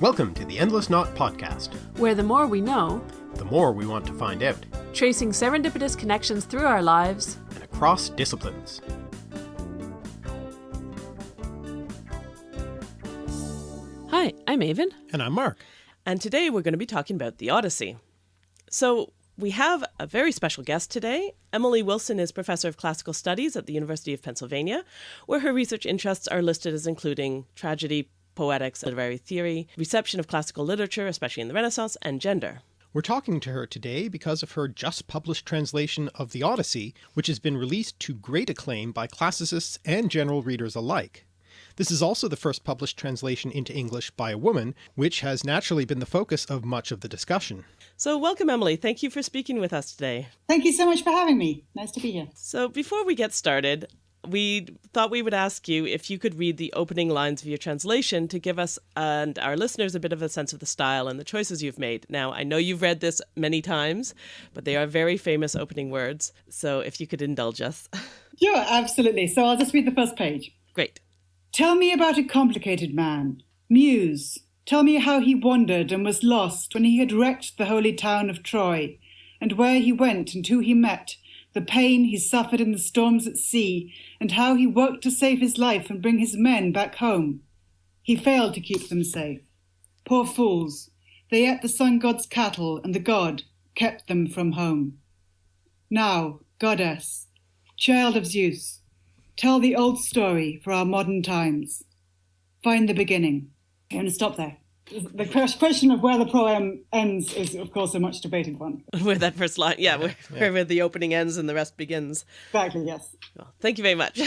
Welcome to the Endless Knot Podcast, where the more we know, the more we want to find out, tracing serendipitous connections through our lives and across disciplines. Hi, I'm Aven. And I'm Mark. And today we're going to be talking about the Odyssey. So, we have a very special guest today. Emily Wilson is Professor of Classical Studies at the University of Pennsylvania, where her research interests are listed as including tragedy, poetics, literary theory, reception of classical literature, especially in the Renaissance, and gender. We're talking to her today because of her just published translation of the Odyssey, which has been released to great acclaim by classicists and general readers alike. This is also the first published translation into English by a woman, which has naturally been the focus of much of the discussion. So welcome, Emily. Thank you for speaking with us today. Thank you so much for having me. Nice to be here. So before we get started, we thought we would ask you if you could read the opening lines of your translation to give us and our listeners a bit of a sense of the style and the choices you've made. Now, I know you've read this many times, but they are very famous opening words. So if you could indulge us. Yeah, absolutely. So I'll just read the first page. Great. Tell me about a complicated man. Muse, tell me how he wandered and was lost when he had wrecked the holy town of Troy, and where he went and who he met, the pain he suffered in the storms at sea, and how he worked to save his life and bring his men back home. He failed to keep them safe. Poor fools, they ate the sun god's cattle, and the god kept them from home. Now, goddess, child of Zeus, Tell the old story for our modern times. Find the beginning. I'm going to stop there. The question of where the poem ends is, of course, a much debated one. Where that first line, yeah, where, yeah. where the opening ends and the rest begins. Exactly, yes. Well, thank you very much.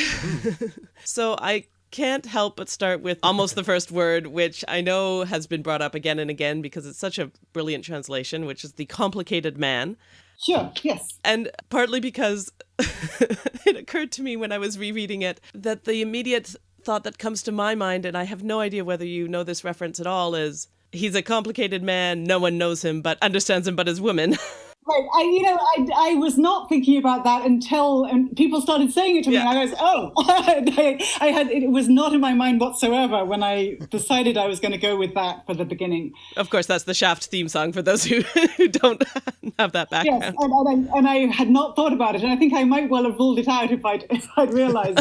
so I can't help but start with almost the first word, which I know has been brought up again and again because it's such a brilliant translation, which is the complicated man. Sure, yes. And partly because it occurred to me when I was rereading it that the immediate thought that comes to my mind, and I have no idea whether you know this reference at all, is he's a complicated man. No one knows him, but understands him, but his women. Right. I, you know, I, I was not thinking about that until and people started saying it to me. Yeah. And I was, oh, I, I, had it was not in my mind whatsoever when I decided I was going to go with that for the beginning. Of course, that's the Shaft theme song for those who, who don't have that background. Yes, and, and, I, and, I, had not thought about it, and I think I might well have ruled it out if I'd if I'd realised.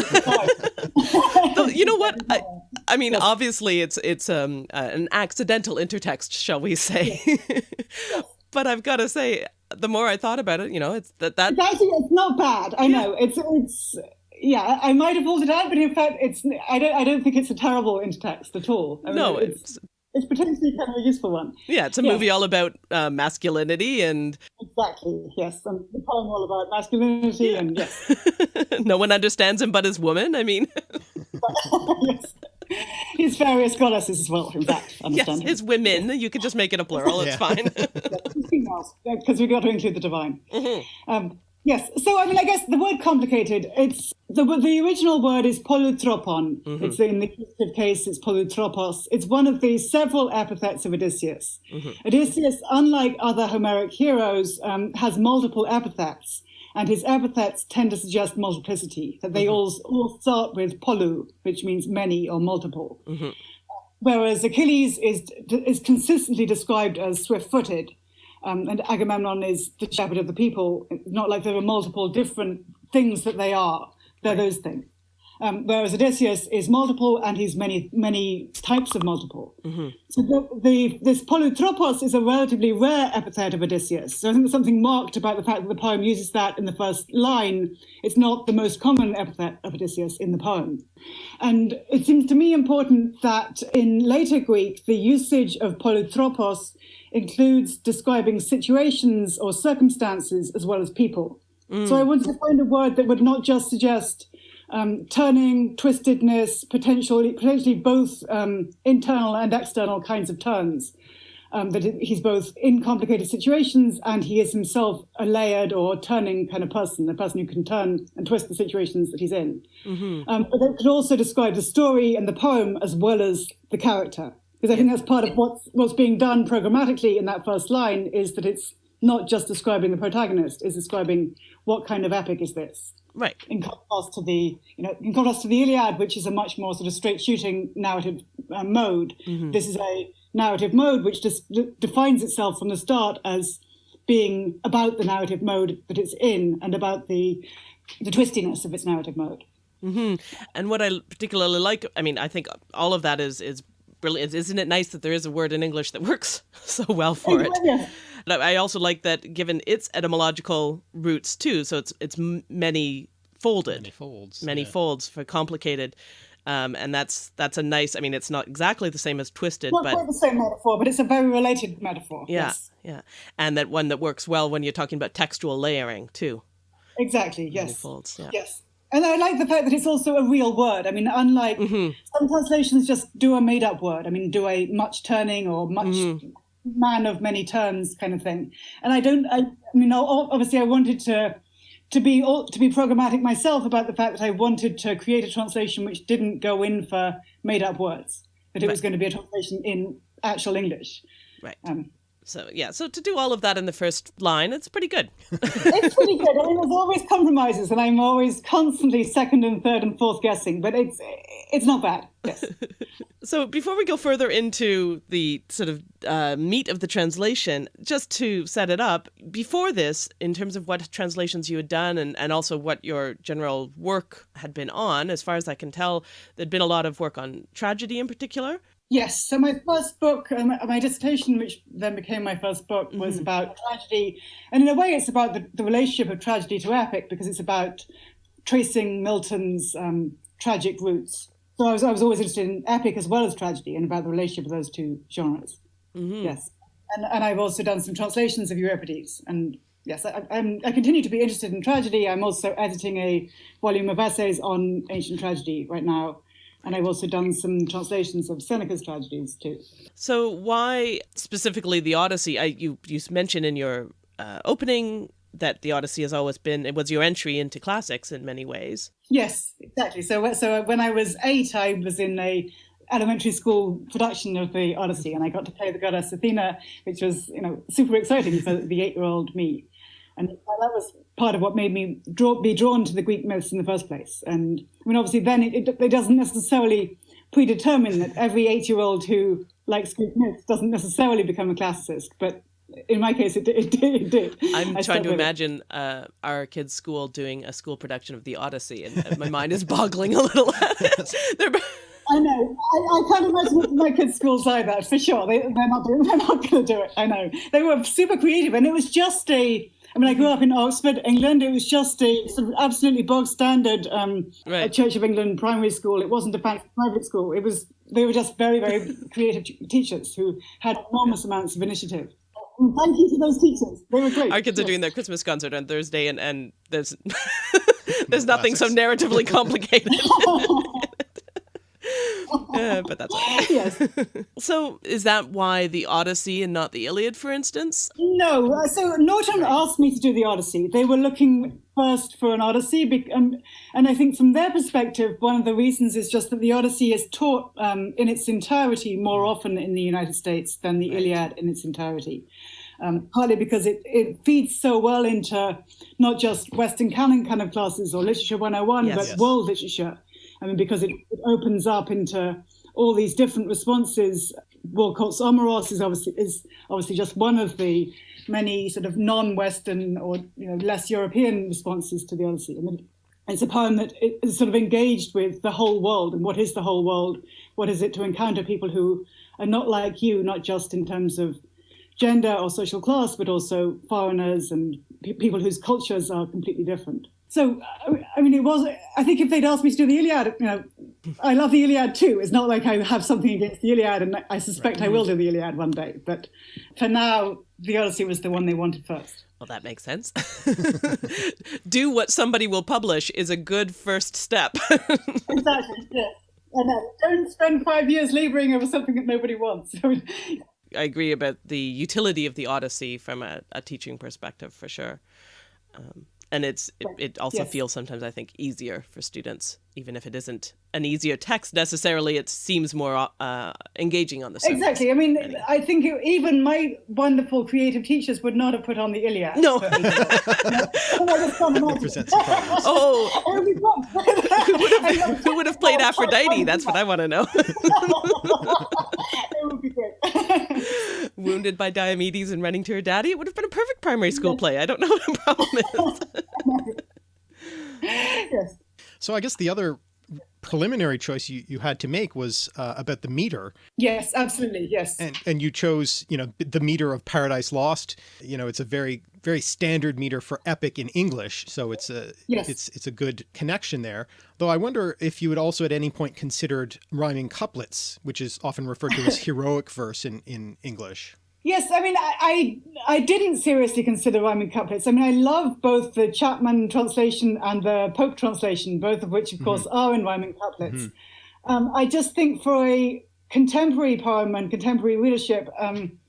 you know what? I, I mean, yes. obviously, it's it's um uh, an accidental intertext, shall we say? Yes. but I've got to say the more I thought about it, you know, it's that that it's actually it's not bad. I yeah. know it's it's yeah. I might have pulled it out, but in fact, it's I don't I don't think it's a terrible intertext at all. I mean, no, it's, it's it's potentially kind of a useful one. Yeah, it's a movie all about uh, masculinity and exactly yes, and the poem all about masculinity yeah. and yes. no one understands him but his woman. I mean, yes his various goddesses as well, in fact. Yes, his women. You could just make it a plural. It's fine. because we've got to include the divine. Mm-hmm. Um, yes. So, I mean, I guess the word complicated, it's the, the original word is polutropon. Mm-hmm. It's in the accusative case, it's polutropos. It's one of the several epithets of Odysseus. Mm-hmm. Odysseus, unlike other Homeric heroes, um, has multiple epithets and his epithets tend to suggest multiplicity, that they mm-hmm. all, all start with polu, which means many or multiple. Mm-hmm. Whereas Achilles is, is consistently described as swift footed, um, and Agamemnon is the shepherd of the people. not like there are multiple different things that they are, they're right. those things. Um, whereas Odysseus is multiple and he's many many types of multiple. Mm-hmm. So the, the, this polutropos is a relatively rare epithet of Odysseus. So I think there's something marked about the fact that the poem uses that in the first line. It's not the most common epithet of Odysseus in the poem. And it seems to me important that in later Greek, the usage of polutropos includes describing situations or circumstances as well as people. Mm. So I wanted to find a word that would not just suggest um, turning, twistedness, potentially, potentially both um, internal and external kinds of turns. Um, that he's both in complicated situations and he is himself a layered or turning kind of person, a person who can turn and twist the situations that he's in. Mm-hmm. Um, but it could also describe the story and the poem as well as the character. Because I think that's part of what's, what's being done programmatically in that first line is that it's not just describing the protagonist, it's describing what kind of epic is this. Right. In contrast to the, you know, in contrast to the Iliad, which is a much more sort of straight shooting narrative uh, mode, mm-hmm. this is a narrative mode which just defines itself from the start as being about the narrative mode that it's in and about the the twistiness of its narrative mode. Mm-hmm. And what I particularly like, I mean, I think all of that is is brilliant. Isn't it nice that there is a word in English that works so well for it? Yeah. I also like that given its etymological roots too, so it's it's many folded, many folds, many yeah. folds for complicated. Um, and that's that's a nice. I mean, it's not exactly the same as twisted, not but quite the same metaphor, but it's a very related metaphor. Yeah, yes. yeah, and that one that works well when you're talking about textual layering too. Exactly. Yes. Folds, yeah. Yes. And I like the fact that it's also a real word. I mean, unlike mm-hmm. some translations, just do a made-up word. I mean, do a much turning or much mm-hmm. Man of many turns kind of thing. And I don't. I, I mean, obviously, I wanted to to be to be programmatic myself about the fact that I wanted to create a translation which didn't go in for made-up words. That it right. was going to be a translation in actual English. Right. Um, so yeah, so to do all of that in the first line, it's pretty good. it's pretty good. I mean, there's always compromises, and I'm always constantly second and third and fourth guessing, but it's it's not bad. Yes. so before we go further into the sort of uh, meat of the translation, just to set it up, before this, in terms of what translations you had done, and and also what your general work had been on, as far as I can tell, there'd been a lot of work on tragedy in particular. Yes. So my first book, um, my dissertation, which then became my first book, was mm-hmm. about tragedy, and in a way, it's about the, the, relationship of tragedy to epic because it's about tracing Milton's um, tragic roots. So I was, I was always interested in epic as well as tragedy, and about the relationship of those two genres. Mm-hmm. Yes. And, and I've also done some translations of Euripides, and yes, I, I'm, I continue to be interested in tragedy. I'm also editing a volume of essays on ancient tragedy right now and I've also done some translations of Seneca's tragedies too. So, why specifically the Odyssey? I, you you mentioned in your uh, opening that the Odyssey has always been it was your entry into classics in many ways. Yes, exactly. So, so when I was eight, I was in a elementary school production of the Odyssey, and I got to play the goddess Athena, which was you know super exciting for the eight-year-old me. And that was part of what made me draw, be drawn to the Greek myths in the first place. And I mean, obviously, then it, it, it doesn't necessarily predetermine that every eight year old who likes Greek myths doesn't necessarily become a classicist. But in my case, it, it, it did. I'm I trying to imagine uh, our kids' school doing a school production of the Odyssey, and my mind is boggling a little. I know. I, I, can't imagine my kids' schools either, for sure. They, are not doing. They're not going to do it. I know. They were super creative, and it was just a I mean, I grew up in Oxford, England. It was just a sort of absolutely bog standard um, right. Church of England primary school. It wasn't a fancy private school. It was they were just very, very creative teachers who had enormous amounts of initiative. And thank you to those teachers. They were great. Our kids yes. are doing their Christmas concert on Thursday, and, and there's there's nothing so narratively complicated. uh, but that's yes. so, is that why the Odyssey and not the Iliad, for instance? No. Uh, so Norton asked me to do the Odyssey. They were looking first for an Odyssey, um, and I think from their perspective, one of the reasons is just that the Odyssey is taught um, in its entirety more often in the United States than the Iliad in its entirety. Um, partly because it, it feeds so well into not just Western canon kind of classes or literature 101, yes, but yes. world literature. I mean, because it, it opens up into all these different responses. Walcott's Omeros is obviously is obviously just one of the many sort of non-Western or you know less European responses to the Odyssey. I mean, it's a poem that is sort of engaged with the whole world and what is the whole world? What is it to encounter people who are not like you, not just in terms of gender or social class, but also foreigners and pe- people whose cultures are completely different. So, I mean, it was, I think if they'd asked me to do the Iliad, you know, I love the Iliad too. It's not like I have something against the Iliad, and I suspect right. I will do the Iliad one day. But for now, the Odyssey was the one they wanted first. Well, that makes sense. do what somebody will publish is a good first step. exactly, yes. And uh, don't spend five years laboring over something that nobody wants. I agree about the utility of the Odyssey from a, a teaching perspective, for sure. Um, and it's it, it also Yes. feels sometimes I think easier for students, even if it isn't an easier text necessarily. It seems more uh, engaging on the surface. Exactly. I mean, I think it, even my wonderful creative teachers would not have put on the Iliad. No. for me. I just can't imagine. Present surprise. Oh, It would be fun. who would have who would have played Aphrodite? That's what I want to know. it would be great. Wounded by Diomedes and running to her daddy. It would have been a perfect primary school play. I don't know what the problem is. yes. So I guess the other preliminary choice you, you had to make was uh, about the meter Yes, absolutely. Yes. and and you chose you know the meter of paradise lost you know it's a very very standard meter for epic in english so it's a Yes. it's it's a good connection there though i wonder if you had also at any point considered rhyming couplets which is often referred to as heroic verse in in english Yes, I mean, I, I I didn't seriously consider rhyming couplets. I mean, I love both the Chapman translation and the Pope translation, both of which, of course, are in rhyming couplets. Um, I just think for a contemporary poem and contemporary readership, um,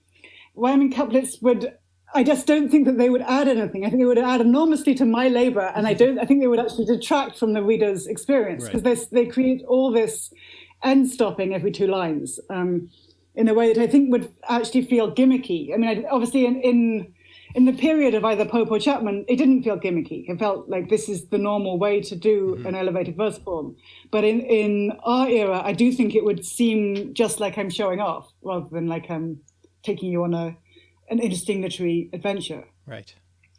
rhyming couplets would. I just don't think that they would add anything. I think they would add enormously to my labor, and I don't. I think they would actually detract from the reader's experience because they they create all this end stopping every two lines. Um, in a way that I think would actually feel gimmicky. I mean, obviously, in, in in the period of either Pope or Chapman, it didn't feel gimmicky. It felt like this is the normal way to do an elevated verse form. But in in our era, I do think it would seem just like I'm showing off rather than like I'm taking you on a an interesting literary adventure. right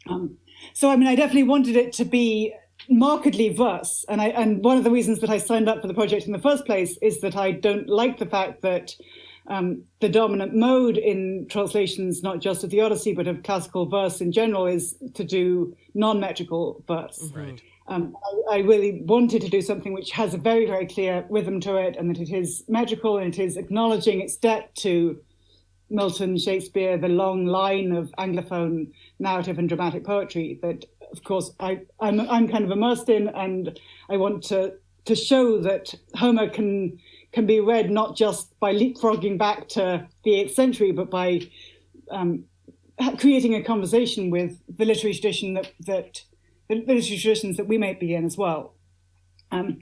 Um, so I mean, I definitely wanted it to be markedly verse, and I and one of the reasons that I signed up for the project in the first place is that I don't like the fact that um, the dominant mode in translations, not just of the Odyssey but of classical verse in general, is to do non-metrical verse. right Um, I, I really wanted to do something which has a very, very clear rhythm to it, and that it is metrical and it is acknowledging its debt to Milton, Shakespeare, the long line of Anglophone narrative and dramatic poetry that, of course, I, I'm, I'm kind of immersed in, and I want to to show that Homer can can be read not just by leapfrogging back to the eighth century, but by um, creating a conversation with the literary tradition that that the literary traditions that we might be in as well. Um,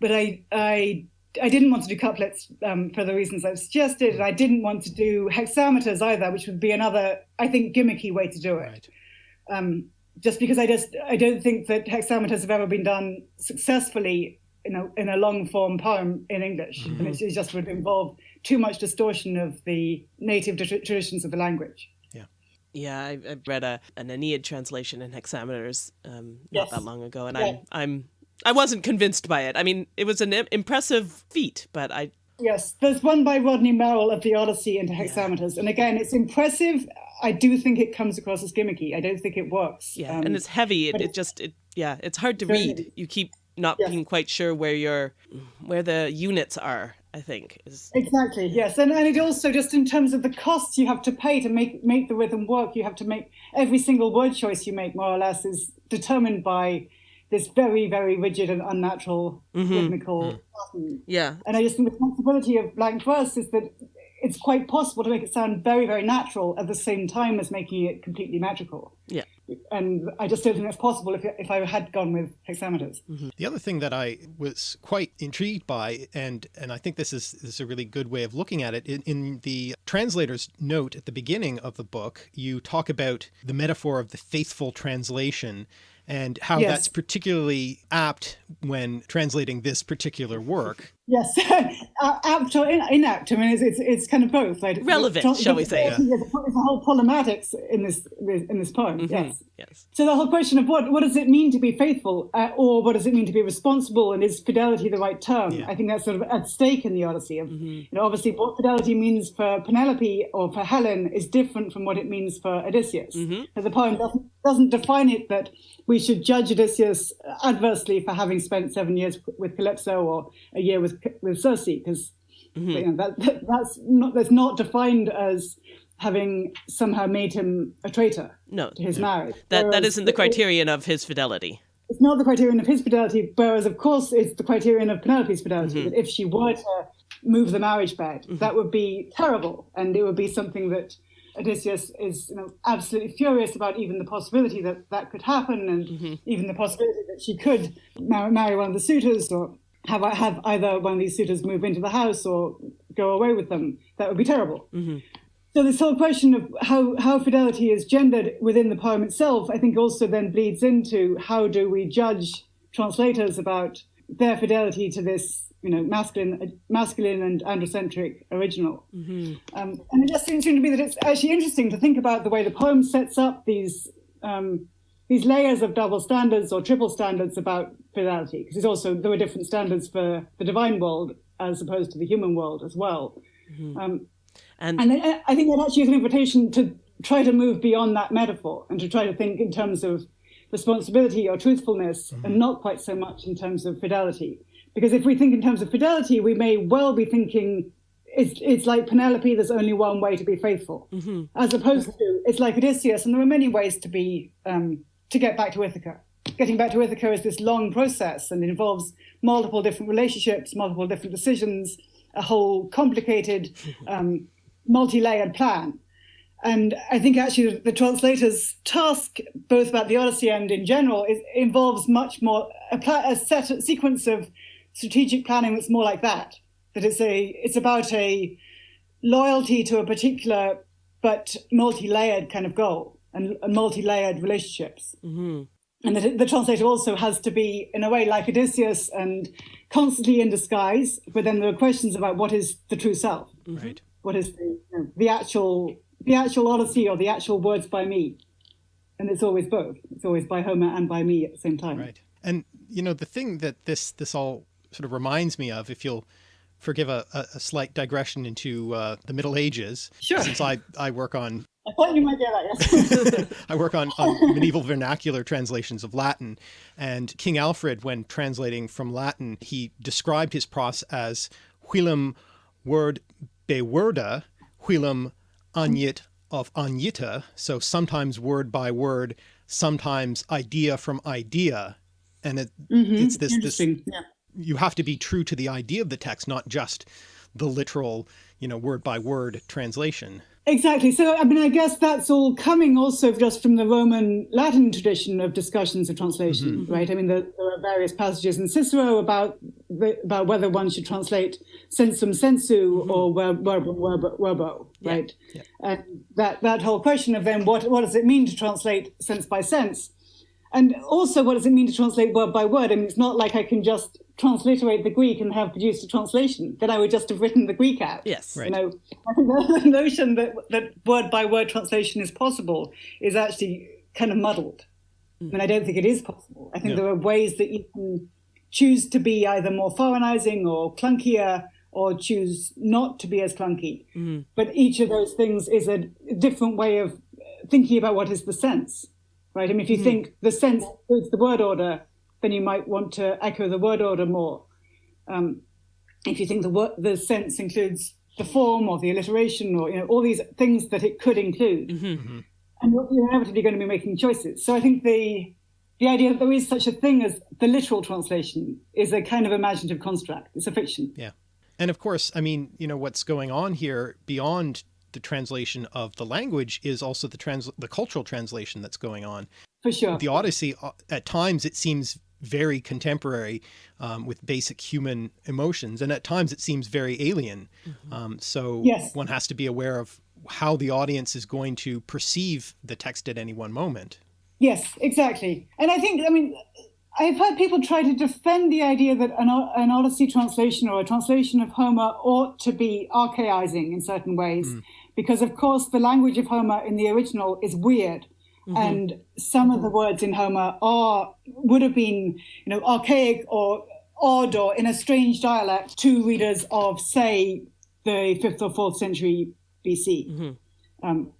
but I I I didn't want to do couplets um, for the reasons I've suggested, and I didn't want to do hexameters either, which would be another I think gimmicky way to do it. right Um, just because I just I don't think that hexameters have ever been done successfully in a in a long form poem in English, and it's, it just would involve too much distortion of the native tra- traditions of the language. Yeah, I, I read a an Aeneid translation in hexameters um, not that long ago, and Yeah. I'm I'm I wasn't convinced by it. I mean, it was an im- impressive feat, but I Yes, there's one by Rodney Merrill of the Odyssey into hexameters, and again, it's impressive. I do think it comes across as gimmicky. I don't think it works. yeah, Um, and it's heavy. It, it just it yeah, it's hard to read. heavy. You keep not Yes. being quite sure where your where the units are. I think is Exactly. Yes, and and it also just in terms of the costs you have to pay to make make the rhythm work, you have to make every single word choice you make more or less is determined by this very very rigid and unnatural mm-hmm. rhythmical mm-hmm. pattern. yeah And I just think the possibility of blank verse is that it's quite possible to make it sound very very natural at the same time as making it completely magical. yeah. And I just don't think that's possible if if I had gone with hexameters. Mm-hmm. The other thing that I was quite intrigued by, and and I think this is this is a really good way of looking at it, in, in the translator's note at the beginning of the book, you talk about the metaphor of the faithful translation and how Yes. that's particularly apt when translating this particular work. Yes, uh, apt or in- inapt. I mean, it's, it's it's kind of both. Right? Relevant, It's- shall we say. There's a, there's a whole problematics in this in this poem. Mm-hmm. Yes. yes So the whole question of what what does it mean to be faithful, uh, or what does it mean to be responsible, and is fidelity the right term? Yeah. I think that's sort of at stake in the Odyssey. Of Mm-hmm. you know, obviously, what fidelity means for Penelope or for Helen is different from what it means for Odysseus. Mm-hmm. The poem doesn't doesn't define it that we should judge Odysseus adversely for having spent seven years with Calypso or a year with with Circe, because Mm-hmm. you know, that, that that's not that's not defined as having somehow made him a traitor no to his marriage. that that Whereas isn't the it- criterion of his fidelity. It's not the criterion of his fidelity, whereas of course it's the criterion of Penelope's fidelity. Mm-hmm. That if she were to move the marriage bed, that would be terrible, and it would be something that Odysseus is you know, absolutely furious about even the possibility that that could happen and mm-hmm. even the possibility that she could marry, marry one of the suitors or have, have either one of these suitors move into the house or go away with them. That would be terrible. Mm-hmm. So this whole question of how, how fidelity is gendered within the poem itself, I think also then bleeds into how do we judge translators about their fidelity to this you know, masculine, masculine and androcentric original. Mm-hmm. Um, and it just seems to me that it's actually interesting to think about the way the poem sets up these um, these layers of double standards or triple standards about fidelity, because it's also there were different standards for the divine world as opposed to the human world as well. Mm-hmm. Um, and, and I think that actually is an invitation to try to move beyond that metaphor and to try to think in terms of responsibility or truthfulness mm-hmm. and not quite so much in terms of fidelity. Because if we think in terms of fidelity, we may well be thinking it's, it's like Penelope, there's only one way to be faithful, mm-hmm. as opposed to it's like Odysseus, and there are many ways to be um, to get back to Ithaca. Getting back to Ithaca is this long process, and it involves multiple different relationships, multiple different decisions, a whole complicated, um, multi-layered plan. And I think actually the translator's task, both about the Odyssey and in general, is, involves much more a, a set a sequence of strategic planning that's more like that. That it's a it's about a loyalty to a particular but multi-layered kind of goal and, and multi-layered relationships. Mm-hmm. And that the translator also has to be, in a way, like Odysseus and constantly in disguise. But then there are questions about what is the true self. Right. What is the, you know, the actual the actual Odyssey or the actual words by me? And it's always both. It's always by Homer and by me at the same time. Right. And you know the thing that this this all sort of reminds me of, if you'll forgive a, a slight digression into uh, the Middle Ages, sure. since I, I work on I thought you might get that, yes. I work on, on medieval vernacular translations of Latin, and King Alfred, when translating from Latin, he described his prose as whilom word beworda, whilom anyit of anyita, so sometimes word by word, sometimes idea from idea. And it, mm -hmm. it's this, this yeah you have to be true to the idea of the text, not just the literal, you know, word by word translation. Exactly. So, I mean, I guess that's all coming also just from the Roman Latin tradition of discussions of translation, mm -hmm. right? I mean, there, there, are various passages in Cicero about the, about whether one should translate sensum sensu mm -hmm. or verbo verbo, verbo right? Yeah. And that that whole question of then what what does it mean to translate sense by sense? And also, what does it mean to translate word by word? I mean, it's not like I can just transliterate the Greek and have produced a translation. Then I would just have written the Greek out. Yes. Right. You know, I think the notion that, that word by word translation is possible is actually kind of muddled. Mm. mean, I don't think it is possible. I think no. there are ways that you can choose to be either more foreignizing or clunkier or choose not to be as clunky. Mm. But each of those things is a different way of thinking about what is the sense right? I mean, if you mm. think the sense includes the word order, then you might want to echo the word order more. Um, if you think the word, the sense includes the form or the alliteration or you know all these things that it could include, mm-hmm. mm-hmm. and you're inevitably going to be making choices. So I think the the idea that there is such a thing as the literal translation is a kind of imaginative construct. It's a fiction. Yeah. And of course, I mean, you know, what's going on here beyond the translation of the language is also the trans the cultural translation that's going on. For sure. The Odyssey, uh, at times it seems very contemporary um, with basic human emotions. And at times it seems very alien. Mm -hmm. um, so yes. one has to be aware of how the audience is going to perceive the text at any one moment. Yes, exactly. And I think, I mean, I've heard people try to defend the idea that an, an Odyssey translation or a translation of Homer ought to be archaizing in certain ways. Mm because of course the language of Homer in the original is weird. Mm-hmm. And some of the words in Homer are would have been, you know, archaic or odd or in a strange dialect to readers of, say, the fifth or fourth century BC. Mm-hmm. Um,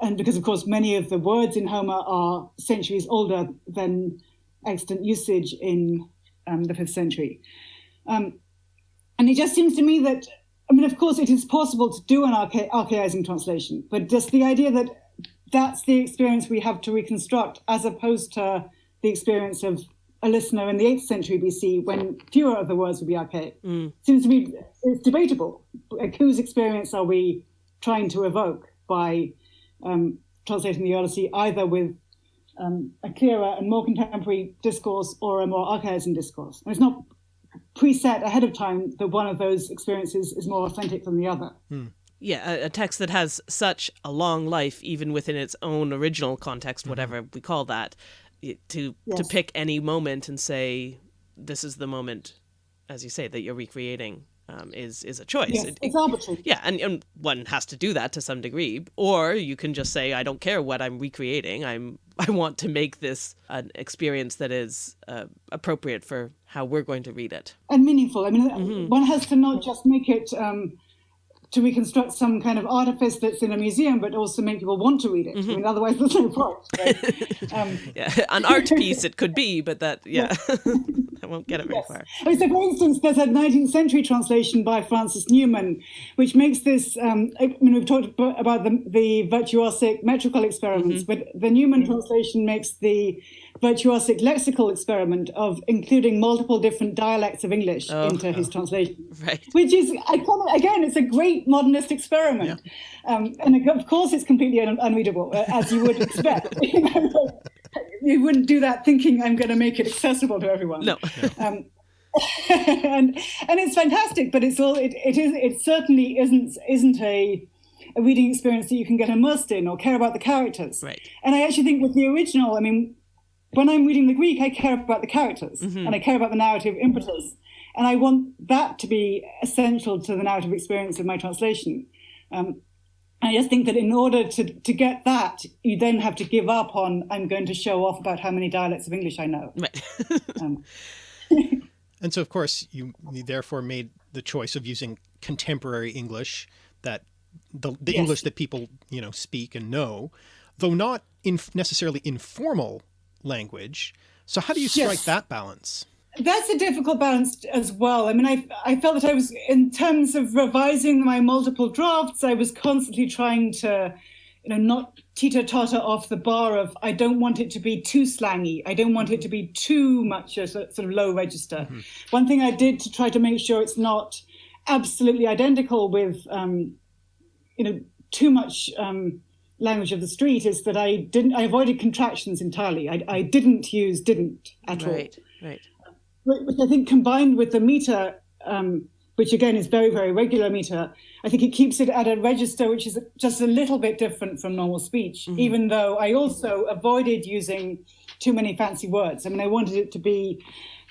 and because, of course, many of the words in Homer are centuries older than extant usage in um, the fifth century. Um, and it just seems to me that I mean, of course, it is possible to do an archa- archaizing translation, but just the idea that that's the experience we have to reconstruct, as opposed to the experience of a listener in the 8th century BC when fewer of the words would be archaic, mm. seems to me it's debatable. Like, whose experience are we trying to evoke by um, translating the Odyssey either with um, a clearer and more contemporary discourse or a more archaism discourse. And it's not preset ahead of time that one of those experiences is more authentic than the other. Hmm. Yeah, a, a, text that has such a long life, even within its own original context, mm-hmm. whatever we call that, to yes. to pick any moment and say, "This is the moment," as you say, that you're recreating um, is is a choice. Yes, it, it's arbitrary. Yeah, and, and one has to do that to some degree, or you can just say, "I don't care what I'm recreating. I'm I want to make this an experience that is uh, appropriate for how we're going to read it and meaningful." I mean, mm-hmm. one has to not just make it. Um, to reconstruct some kind of artifice that's in a museum, but also make people want to read it. Mm-hmm. I mean, otherwise there's no point. Right? Um, yeah, an art piece it could be, but that yeah, I won't get it very yes. far. I mean, so, for instance, there's a 19th century translation by Francis Newman, which makes this. Um, I mean, we've talked about the, the virtuosic metrical experiments, mm-hmm. but the Newman mm-hmm. translation makes the virtuosic lexical experiment of including multiple different dialects of English oh, into oh. his translation. Right. Which is, again, it's a great modernist experiment. Yeah. Um, and of course, it's completely un- unreadable, uh, as you would expect. you, wouldn't do that thinking I'm going to make it accessible to everyone. No. Um, and and it's fantastic, but it's all it, it is it certainly isn't isn't a a reading experience that you can get immersed in or care about the characters. Right. And I actually think with the original, I mean, when I'm reading the Greek, I care about the characters mm-hmm. and I care about the narrative impetus. And I want that to be essential to the narrative experience of my translation. Um, I just think that in order to, to get that, you then have to give up on, I'm going to show off about how many dialects of English I know. Right. um. and so, of course, you, you, therefore made the choice of using contemporary English, that the, the yes. English that people, you know, speak and know, though not in necessarily informal language. So how do you strike yes. that balance? That's a difficult balance as well. I mean, I I felt that I was in terms of revising my multiple drafts, I was constantly trying to, you know, not teeter totter off the bar of I don't want it to be too slangy. I don't want it to be too much a sort of low register. Mm-hmm. One thing I did to try to make sure it's not absolutely identical with, um, you know, too much. Um, language of the street is that I didn't I avoided contractions entirely. I, I didn't use didn't at right, all. Right. Right. Which I think combined with the meter, um, which again is very very regular meter, I think it keeps it at a register which is just a little bit different from normal speech. Mm-hmm. Even though I also avoided using too many fancy words. I mean, I wanted it to be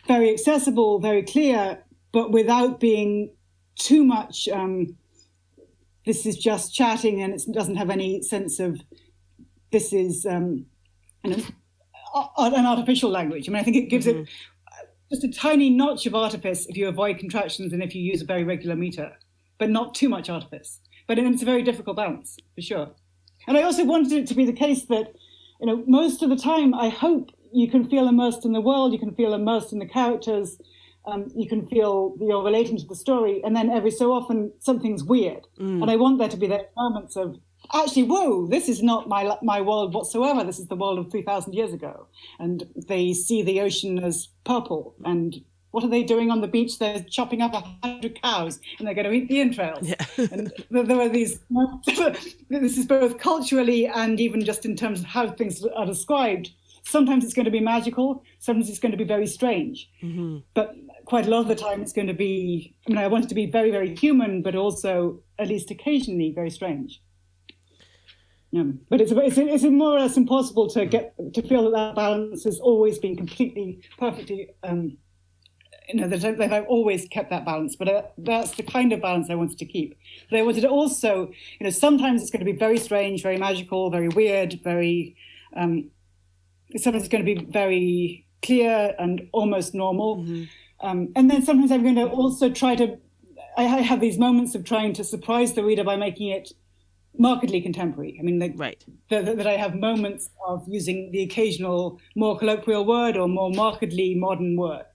very accessible, very clear, but without being too much. Um, this is just chatting and it doesn't have any sense of this is um, an, an artificial language. I mean, I think it gives mm-hmm. it just a tiny notch of artifice if you avoid contractions and if you use a very regular meter, but not too much artifice. But it's a very difficult balance for sure. And I also wanted it to be the case that, you know, most of the time, I hope you can feel immersed in the world, you can feel immersed in the characters, um, you can feel you're relating to the story, and then every so often something's weird, mm. and I want there to be those moments of actually, whoa, this is not my my world whatsoever. This is the world of three thousand years ago, and they see the ocean as purple. And what are they doing on the beach? They're chopping up a hundred cows, and they're going to eat the entrails. Yeah. and there are these. this is both culturally and even just in terms of how things are described. Sometimes it's going to be magical. Sometimes it's going to be very strange. Mm-hmm. But quite a lot of the time it's going to be i mean i want it to be very very human but also at least occasionally very strange yeah. but it's, it's, it's more or less impossible to get to feel that that balance has always been completely perfectly um, you know that, that I've always kept that balance, but uh, that's the kind of balance I wanted to keep. But I wanted to also, you know, sometimes it's going to be very strange, very magical, very weird, very. Um, sometimes it's going to be very clear and almost normal. Mm-hmm. Um, and then sometimes I'm going to also try to, I have these moments of trying to surprise the reader by making it markedly contemporary. I mean, the, right. the, the, that I have moments of using the occasional more colloquial word or more markedly modern word.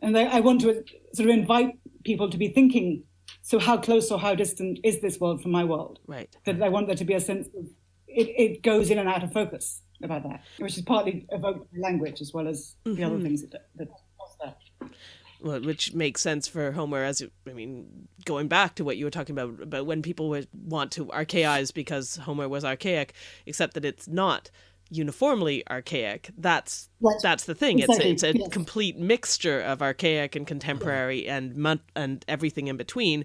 And I, I want to sort of invite people to be thinking, so how close or how distant is this world from my world? Right. That I want there to be a sense of it, it goes in and out of focus about that, which is partly evoked by language as well as mm-hmm. the other mm-hmm. things that, that cause that. Well, which makes sense for Homer as I mean, going back to what you were talking about about when people would want to archaize because Homer was archaic, except that it's not uniformly archaic. That's that's the thing. Exactly, It's a, it's a yes. complete mixture of archaic and contemporary and and everything in between.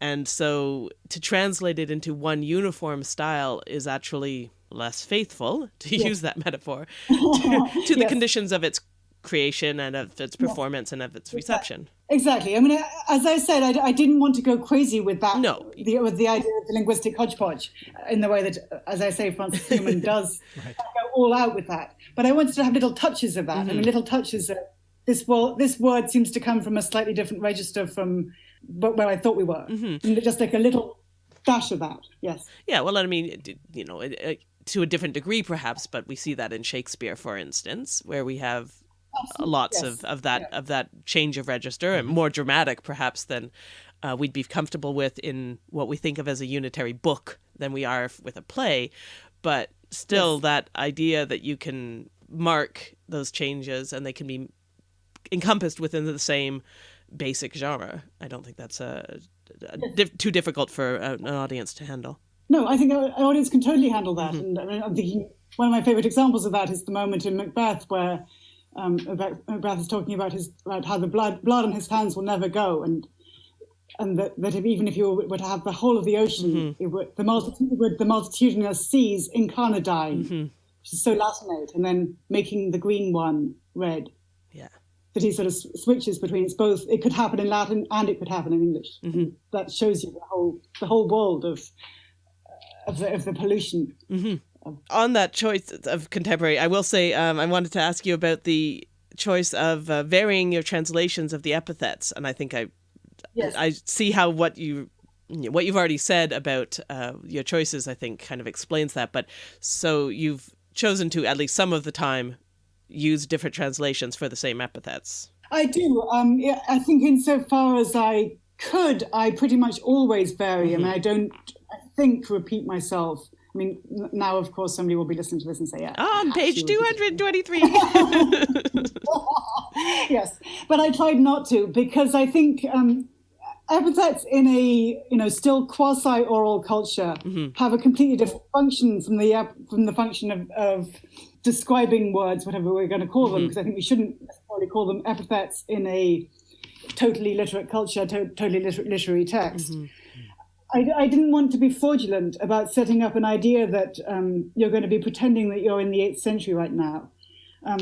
And so to translate it into one uniform style is actually less faithful, to use that metaphor, to, to the Yes. conditions of its creation and of its performance and of its reception. Exactly. I mean, as I said, I, I didn't want to go crazy with that. No. The, with the idea of the linguistic hodgepodge, in the way that, as I say, Francis Newman does go all out with that. But I wanted to have little touches of that. I mean, mm-hmm. little touches of this. Well, this word seems to come from a slightly different register from wh- where I thought we were. Mm-hmm. And just like a little dash of that. Yes. Yeah, well, I mean, you know, it, it, to a different degree, perhaps, but we see that in Shakespeare, for instance, where we have lots yes. of, of that of that change of register and more dramatic, perhaps, than uh, we'd be comfortable with in what we think of as a unitary book than we are with a play. But still, that idea that you can mark those changes and they can be encompassed within the same basic genre. I don't think that's a, a too difficult for an audience to handle. No, I think our audience can totally handle that. And I mean, I'm thinking one of my favorite examples of that is the moment in Macbeth where um, Macbeth Macbeth is talking about his about how the blood blood on his hands will never go, and and that, that if, even if you were to have the whole of the ocean, mm-hmm. it would the multitude would the multitudinous seas incarnadine, mm-hmm. which is so Latinate, and then making the green one red. Yeah. That he sort of switches between it's both. It could happen in Latin and it could happen in English. Mm-hmm. That shows you the whole the whole world of of the, of the pollution. On that choice of contemporary, I will say um, I wanted to ask you about the choice of uh, varying your translations of the epithets, and I think I Yes. I see how what you what you've already said about uh, your choices. I think kind of explains that. But so you've chosen to at least some of the time use different translations for the same epithets. I do. Um, I think insofar as I could, I pretty much always vary, and I don't, I think, repeat myself. I mean, now of course somebody will be listening to this and say, "Yeah." Ah, on page two hundred twenty-three. yes, but I tried not to because I think um, epithets in a you know still quasi-oral culture mm-hmm. have a completely different function from the from the function of, of describing words, whatever we're going to call them, mm-hmm. because I think we shouldn't necessarily call them epithets in a totally literate culture, to- totally liter- literary text. Mm-hmm. I, I didn't want to be fraudulent about setting up an idea that um, you're going to be pretending that you're in the eighth century right now.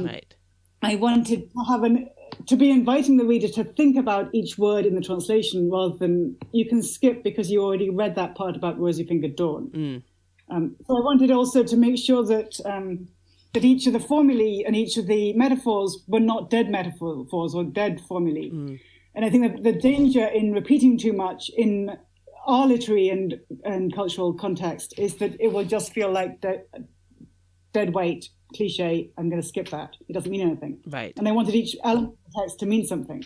right. I wanted to have an to be inviting the reader to think about each word in the translation rather than you can skip because you already read that part about rosy fingered dawn. Um, so I wanted also to make sure that um, that each of the formulae and each of the metaphors were not dead metaphors or dead formulae. And I think that the danger in repeating too much in our literary and, and cultural context is that it will just feel like de- dead weight, cliche. I'm going to skip that. It doesn't mean anything. Right. And I wanted each element of the text to mean something.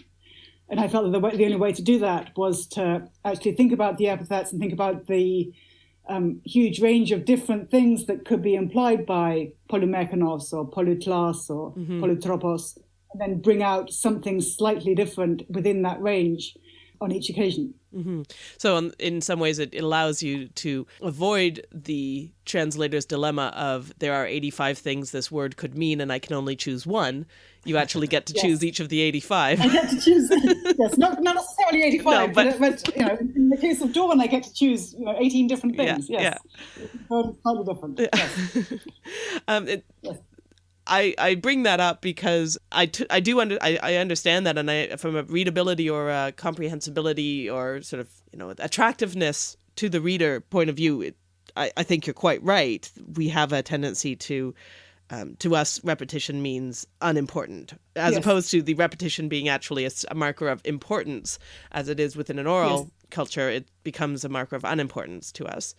And I felt that the, way, the only way to do that was to actually think about the epithets and think about the um, huge range of different things that could be implied by polymekanos or polytlas or polutropos, and then bring out something slightly different within that range on each occasion. So, in, in some ways, it, it allows you to avoid the translator's dilemma of there are 85 things this word could mean, and I can only choose one. You actually get to choose each of the 85. I get to choose, yes, not, not necessarily 85, No, but- but, but, you know, in the case of Dawn, I get to choose you know, 18 different Yeah, things. yes. Slightly slightly different. Yes. um, it, Yes. I, I bring that up because I, t- I do under I, I understand that and I from a readability or a comprehensibility or sort of you know attractiveness to the reader point of view it, I, I think you're quite right we have a tendency to um, to us repetition means unimportant as Yes. opposed to the repetition being actually a marker of importance as it is within an oral Yes. culture it becomes a marker of unimportance to us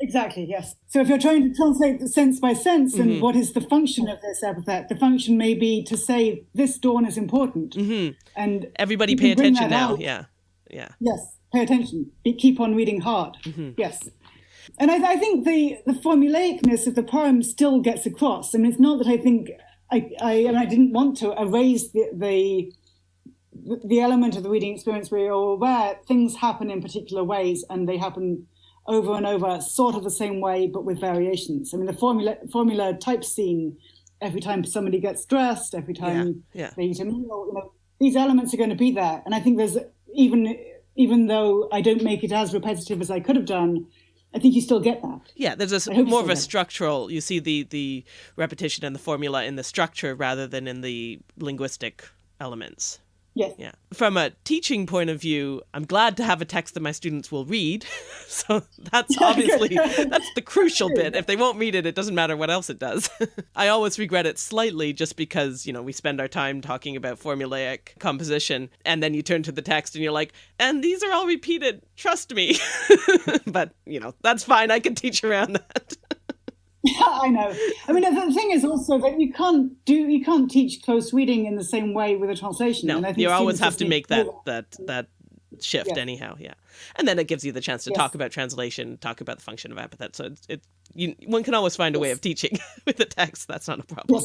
Exactly, yes. So if you're trying to translate the sense by sense, Mm-hmm. and what is the function of this epithet? The function may be to say this dawn is important, Mm-hmm. and everybody pay attention now out. yeah yeah Yes, pay attention. Be, keep on reading hard. Mm-hmm. Yes. And I, I think the, the formulaicness of the poem still gets across. I mean, it's not that I think I, I and I didn't want to erase the, the the element of the reading experience where you're aware things happen in particular ways and they happen over and over, sort of the same way, but with variations. I mean, the formula formula type scene every time somebody gets dressed, every time Yeah, yeah. they eat a meal, you know, these elements are going to be there. And I think there's even even though I don't make it as repetitive as I could have done, I think you still get that. Yeah, there's a, more of a structural. You see the the repetition and the formula in the structure rather than in the linguistic elements. Yes. Yeah. From a teaching point of view, I'm glad to have a text that my students will read. so that's obviously that's the crucial bit. If they won't read it, it doesn't matter what else it does. I always regret it slightly just because, you know, we spend our time talking about formulaic composition and then you turn to the text and you're like, "And these are all repeated. Trust me." but, you know, that's fine. I can teach around that. I know. I mean, the thing is also that you can't do you can't teach close reading in the same way with a translation. No, and I think you always have to make that that that shift Yes. anyhow. Yeah, and then it gives you the chance to Yes. talk about translation, talk about the function of epithet. So it's it you one can always find a way of teaching with the text. That's not a problem.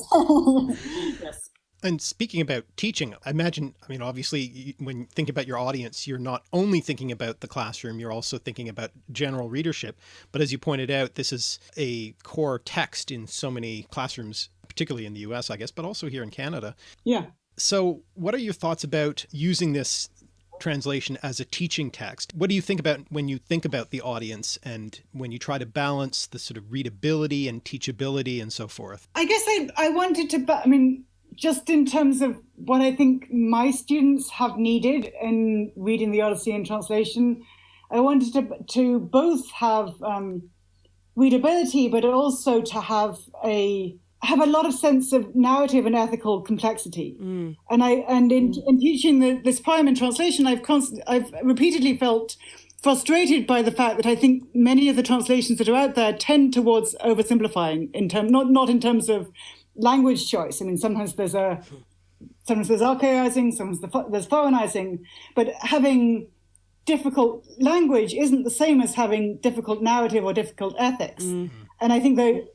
yes. And speaking about teaching, I imagine, I mean, obviously, when you think about your audience, you're not only thinking about the classroom, you're also thinking about general readership. But as you pointed out, this is a core text in so many classrooms, particularly in the US, I guess, but also here in Canada. Yeah. So what are your thoughts about using this translation as a teaching text? What do you think about when you think about the audience and when you try to balance the sort of readability and teachability and so forth? I guess I, I wanted to, but I mean, just in terms of what I think my students have needed in reading the Odyssey in translation, I wanted to to both have um, readability, but also to have a have a lot of sense of narrative and ethical complexity. And I and in, in teaching the, this poem in translation, I've constant, I've repeatedly felt frustrated by the fact that I think many of the translations that are out there tend towards oversimplifying in term not not in terms of language choice. I mean, sometimes there's a sometimes there's archaizing, sometimes the- there's foreignizing, but having difficult language isn't the same as having difficult narrative or difficult ethics. Mm-hmm. And I think that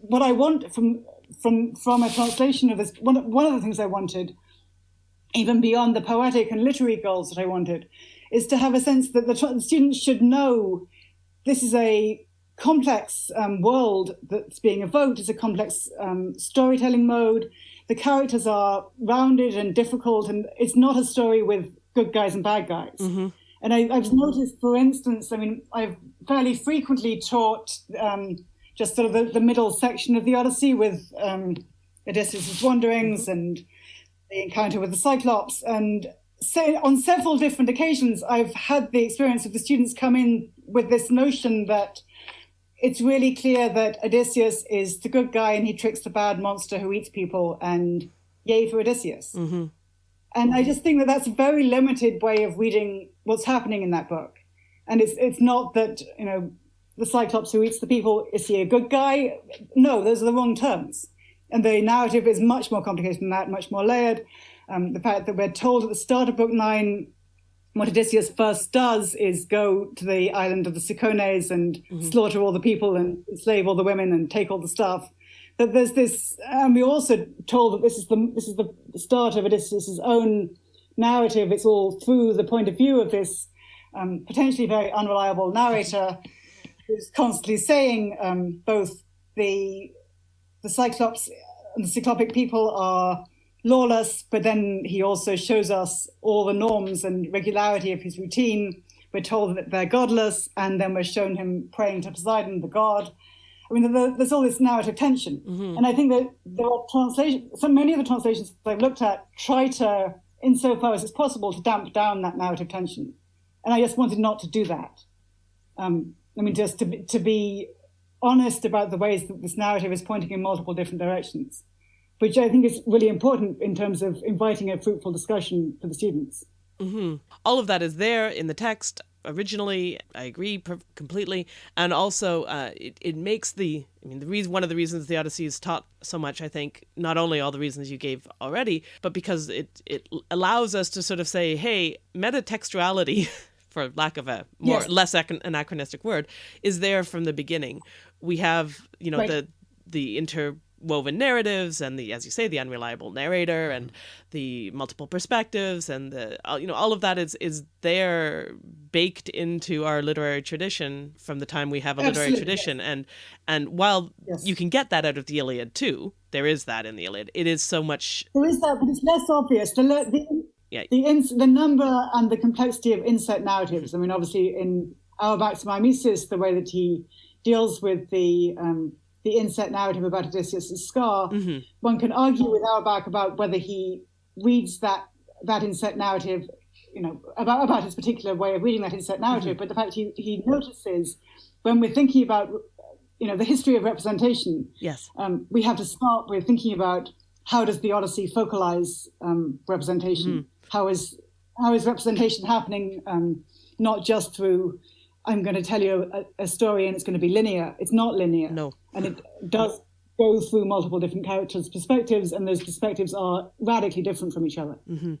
what I want from from from a translation of this, one of, one of the things I wanted, even beyond the poetic and literary goals that I wanted, is to have a sense that the, the students should know this is a complex um, world that's being evoked. It's a complex um, storytelling mode. The characters are rounded and difficult, and it's not a story with good guys and bad guys. And I, I've noticed, for instance, I mean, I've fairly frequently taught um, just sort of the, the middle section of the Odyssey with um, Odysseus' wanderings and the encounter with the Cyclops. And so on several different occasions, I've had the experience of the students come in with this notion that it's really clear that Odysseus is the good guy and he tricks the bad monster who eats people, and yay for Odysseus. And I just think that that's a very limited way of reading what's happening in that book. And it's it's not that you know the Cyclops who eats the people is he a good guy? No, those are the wrong terms. And the narrative is much more complicated than that, much more layered. Um, the fact that we're told at the start of book nine what Odysseus first does is go to the island of the Cicones and slaughter all the people and enslave all the women and take all the stuff. That there's this, and we're also told that this is the this is the start of Odysseus' own narrative. It's all through the point of view of this um, potentially very unreliable narrator who's constantly saying um, both the the Cyclops and the Cyclopic people are lawless, but then he also shows us all the norms and regularity of his routine. We're told that they're godless, and then we're shown him praying to Poseidon, the god. I mean, there- there's all this narrative tension, and I think that there are translations. So many of the translations I've looked at try to, insofar as it's possible, to damp down that narrative tension, and I just wanted not to do that. Um, I mean, just to to be honest about the ways that this narrative is pointing in multiple different directions, which I think is really important in terms of inviting a fruitful discussion for the students. all of that is there in the text originally i agree per- completely and also uh, it, it makes the i mean the reason one of the reasons the odyssey is taught so much i think not only all the reasons you gave already but because it it allows us to sort of say hey metatextuality for lack of a more Yes. less ac- anachronistic word is there from the beginning we have you know Right. the the inter woven narratives and the, as you say, the unreliable narrator and the multiple perspectives and the, you know, all of that is is there baked into our literary tradition from the time we have a literary Absolutely, tradition. And and while Yes. you can get that out of the Iliad too, there is that in the Iliad. It is so much. There is that, but it's less obvious. The, the, Yeah. the, ins- the number and the complexity of insert narratives. I mean, obviously, in Auerbach's Mimesis, the way that he deals with the um, the inset narrative about Odysseus' scar, one can argue with Auerbach about whether he reads that that insert narrative, you know, about about his particular way of reading that inset narrative. But the fact he he notices when we're thinking about, you know, the history of representation Yes. um, we have to start with thinking about how does the Odyssey focalize um, representation? How is how is representation happening? Um, not just through I'm going to tell you a, a story and it's going to be linear. It's not linear. No. and it does go through multiple different characters' perspectives, and those perspectives are radically different from each other. Mm-hmm.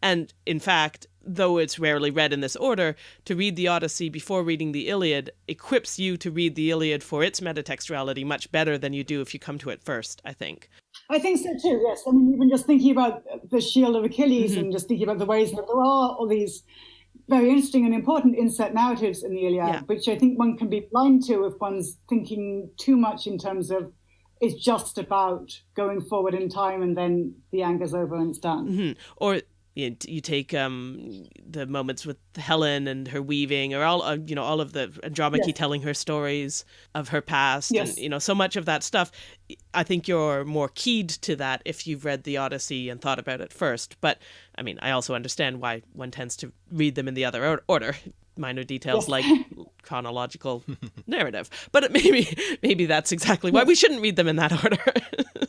And in fact, though it's rarely read in this order, to read the Odyssey before reading the Iliad equips you to read the Iliad for its metatextuality much better than you do if you come to it first, I think. I think so too. Yes, I mean even just thinking about the Shield of Achilles mm-hmm. and just thinking about the ways that there are all these very interesting and important inset narratives in the Iliad, Yeah. which I think one can be blind to if one's thinking too much in terms of it's just about going forward in time and then the anger's over and it's done. Hmm. Or you, you take um, the moments with Helen and her weaving, or all uh, you know, all of the Andromache Yes. telling her stories of her past, Yes. and you know, so much of that stuff. I think you're more keyed to that if you've read the Odyssey and thought about it first. But I mean, I also understand why one tends to read them in the other or- order. Minor details like chronological narrative, but it maybe maybe that's exactly why we shouldn't read them in that order.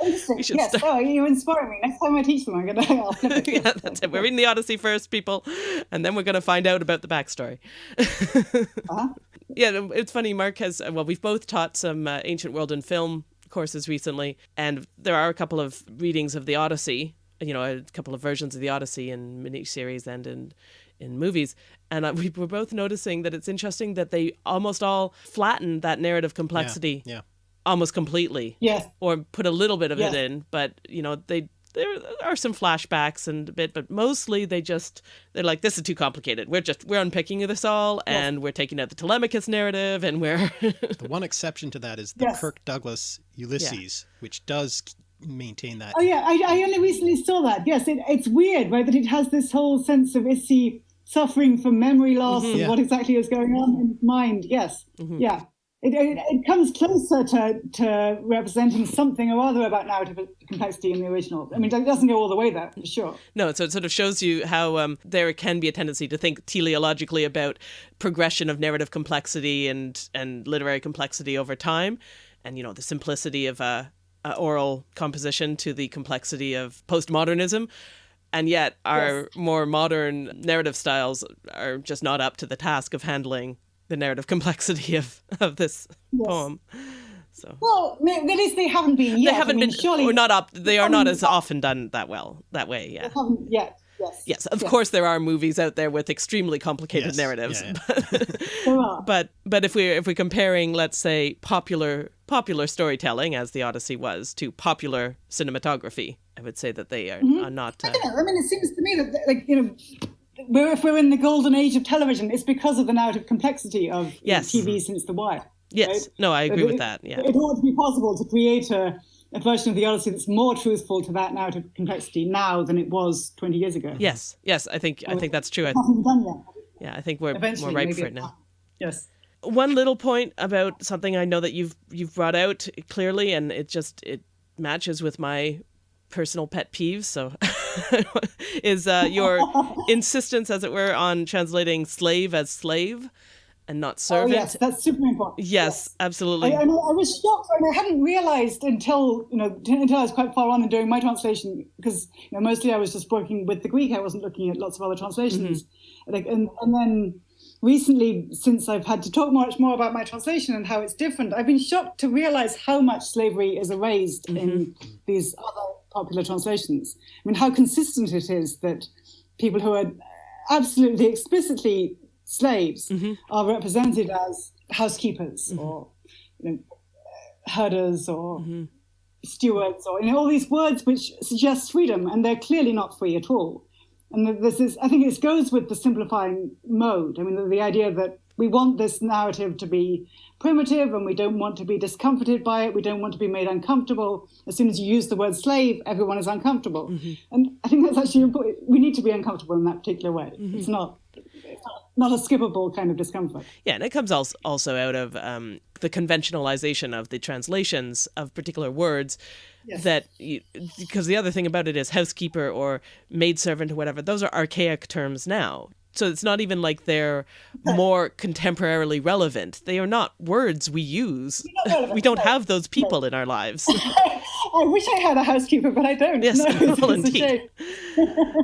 Interesting. should Yes, oh, you inspire me. Next time I teach them, I'm gonna. I'll yeah, that's it. We're reading the Odyssey first, people, and then we're going to find out about the backstory. Uh-huh. Yeah, it's funny. Mark has, well, we've both taught some uh, ancient world and film courses recently, and there are a couple of readings of the Odyssey, you know, a couple of versions of the Odyssey in mini series and in, in movies. And uh, we were both noticing that it's interesting that they almost all flatten that narrative complexity Yeah. Almost completely Yes. or put a little bit of it in but you know they there are some flashbacks and a bit but mostly they just they're like this is too complicated we're just we're unpicking this all and we're taking out the telemachus narrative and we're The one exception to that is the Yes. Kirk Douglas Ulysses, which does maintain that. Oh yeah, I, I only recently saw that. Yes, it, it's weird, right? That it has this whole sense of is he suffering from memory loss mm-hmm. and Yeah. what exactly is going on in his mind? Yes, mm-hmm. yeah. It, it, it comes closer to, to representing something or other about narrative complexity in the original. I mean, it doesn't go all the way there, for sure. no so it sort of shows you how um, there can be a tendency to think teleologically about progression of narrative complexity and and literary complexity over time and you know the simplicity of a, a oral composition to the complexity of postmodernism and yet our more modern narrative styles are just not up to the task of handling the narrative complexity of of this poem so Well, ma- at least they haven't been yet. they haven't I mean, been surely or not up they are not as often done that well that way yeah haven't yet. Yes. yes of course there are movies out there with extremely complicated Yes, narratives yeah, There are. but but if we're if we're comparing let's say popular popular storytelling as the odyssey was to popular cinematography i would say that they are, Mm-hmm. are not uh, I mean, it seems to me that, like, you know, we're, if we're in the golden age of television, it's because of the narrative complexity of Yes. TV since The Wire. yes right? no i agree It- with that yeah It ought to be possible to create a, a version of the Odyssey that's more truthful to that narrative complexity now than it was 20 years ago. yes yes i think i think that's true I, Hasn't been done yet. yeah i think we're Eventually, more ripe for it now. Yes. one little point about something I know that you've you've brought out clearly, and it just it matches with my personal pet peeves. So, is uh, your insistence, as it were, on translating slave as slave and not Oh, servant? yes, that's super important. yes, absolutely. I, I, know- I was shocked, and I hadn't realised until you know t- until I was quite far on in doing my translation because you know mostly I was just working with the Greek. I wasn't looking at lots of other translations, like and and then recently, since I've had to talk much more about my translation and how it's different, I've been shocked to realise how much slavery is erased in these other popular translations. I mean, how consistent it is that people who are absolutely explicitly slaves mm-hmm. are represented as housekeepers mm-hmm. or you know, herders or mm-hmm. stewards or you know all these words which suggest freedom and they're clearly not free at all. And this is i think this goes with the simplifying mode. I mean the, the idea that we want this narrative to be primitive and we don't want to be discomforted by it we don't want to be made uncomfortable as soon as you use the word slave everyone is uncomfortable mm-hmm. and i think that's actually important we need to be uncomfortable in that particular way mm-hmm. it's not not a skippable kind of discomfort. Yeah, and it comes also out of um, the conventionalization of the translations of particular words. Yes. That you, because the other thing about it is housekeeper or maidservant or whatever; those are archaic terms now. So it's not even like they're more contemporarily relevant. They are not words we use. we don't have those people in our lives. I wish I had a housekeeper, but I don't. Yes, no, well, indeed.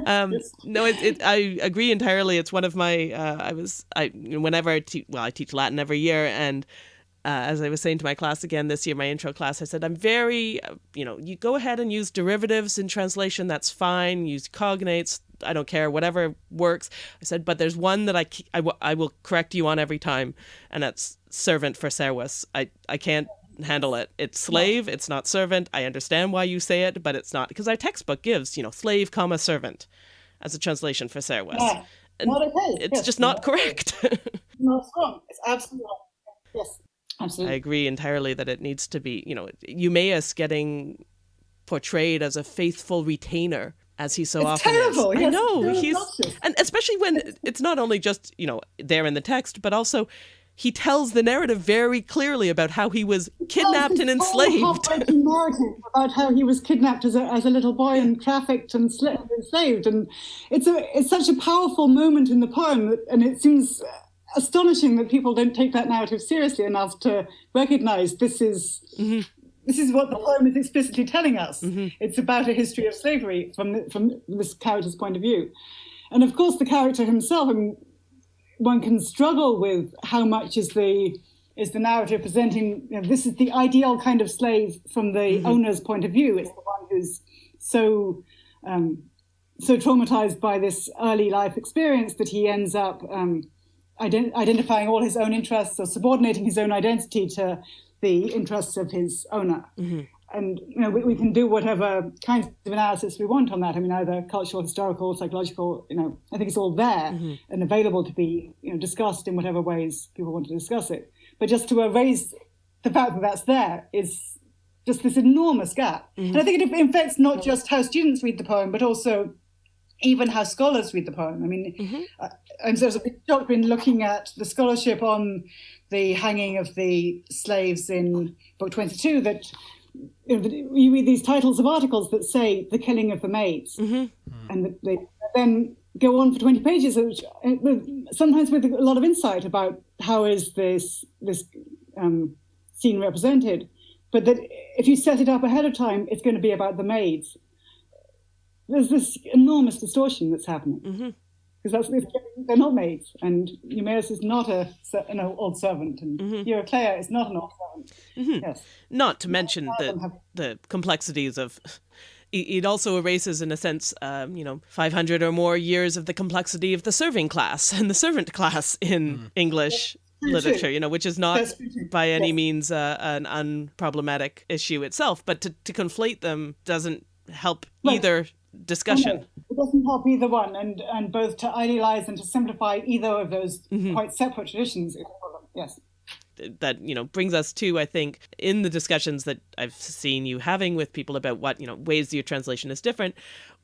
um, yes. No, it, it, I agree entirely. It's one of my. Uh, I was. I whenever I teach. Well, I teach Latin every year, and uh, as I was saying to my class again this year, my intro class, I said, I'm very, uh, you know, you go ahead and use derivatives in translation, that's fine. Use cognates, I don't care, whatever works. I said, but there's one that I, I, w- I will correct you on every time, and that's servant for servus. I, I can't handle it. It's slave, it's not servant. I understand why you say it, but it's not. Because our textbook gives, you know, slave, comma, servant as a translation for servus. Yeah. Not okay. It's yes. just not, not correct. no, it's wrong. It's absolutely wrong. Yes. Absolutely. I agree entirely that it needs to be, you know, Eumaeus getting portrayed as a faithful retainer as he so it's often terrible. is. Yes, I know he's and especially when it's not only just you know there in the text, but also he tells the narrative very clearly about how he was kidnapped and enslaved. narrative about how he was kidnapped as a, as a little boy and trafficked and enslaved, and it's a it's such a powerful moment in the poem, and it seems astonishing that people don't take that narrative seriously enough to recognize this is mm-hmm. This is what the poem is explicitly telling us. Mm-hmm. It's about a history of slavery from the, from this character's point of view, and of course the character himself. I mean, one can struggle with how much is the is the narrative presenting you know, this is the ideal kind of slave from the mm-hmm. owner's point of view. It's the one who's so um, so traumatized by this early life experience that he ends up um, ident- identifying all his own interests or subordinating his own identity to the interests of his owner. Mm-hmm. And you know, we, we, can do whatever kinds of analysis we want on that. I mean, either cultural, historical, psychological. You know, I think it's all there mm-hmm. and available to be you know discussed in whatever ways people want to discuss it. But just to erase the fact that that's there is just this enormous gap. Mm-hmm. And I think it affects not just how students read the poem, but also even how scholars read the poem. I mean, mm-hmm. uh, and so there's a big shock been looking at the scholarship on the hanging of the slaves in Book 22 that you, know, you read these titles of articles that say the killing of the maids, mm-hmm. and they then go on for 20 pages, which, uh, sometimes with a lot of insight about how is this this um, scene represented. But that if you set it up ahead of time, it's going to be about the maids there's this enormous distortion that's happening. Mm-hmm because that's they're not maids, and Eumaeus is not a an old servant, and mm-hmm. Eurycleia is not an old servant. Mm-hmm. Yes. Not to mention the have... the complexities of. It also erases, in a sense, um, you know, 500 or more years of the complexity of the serving class and the servant class in mm. English literature, you know, which is not by any yes. means uh, an unproblematic issue itself. But to, to conflate them doesn't help right. either discussion. it doesn't help either one, and and both to idealize and to simplify either of those mm-hmm. quite separate traditions. Yes that you know brings us to i think in the discussions that i've seen you having with people about what you know ways your translation is different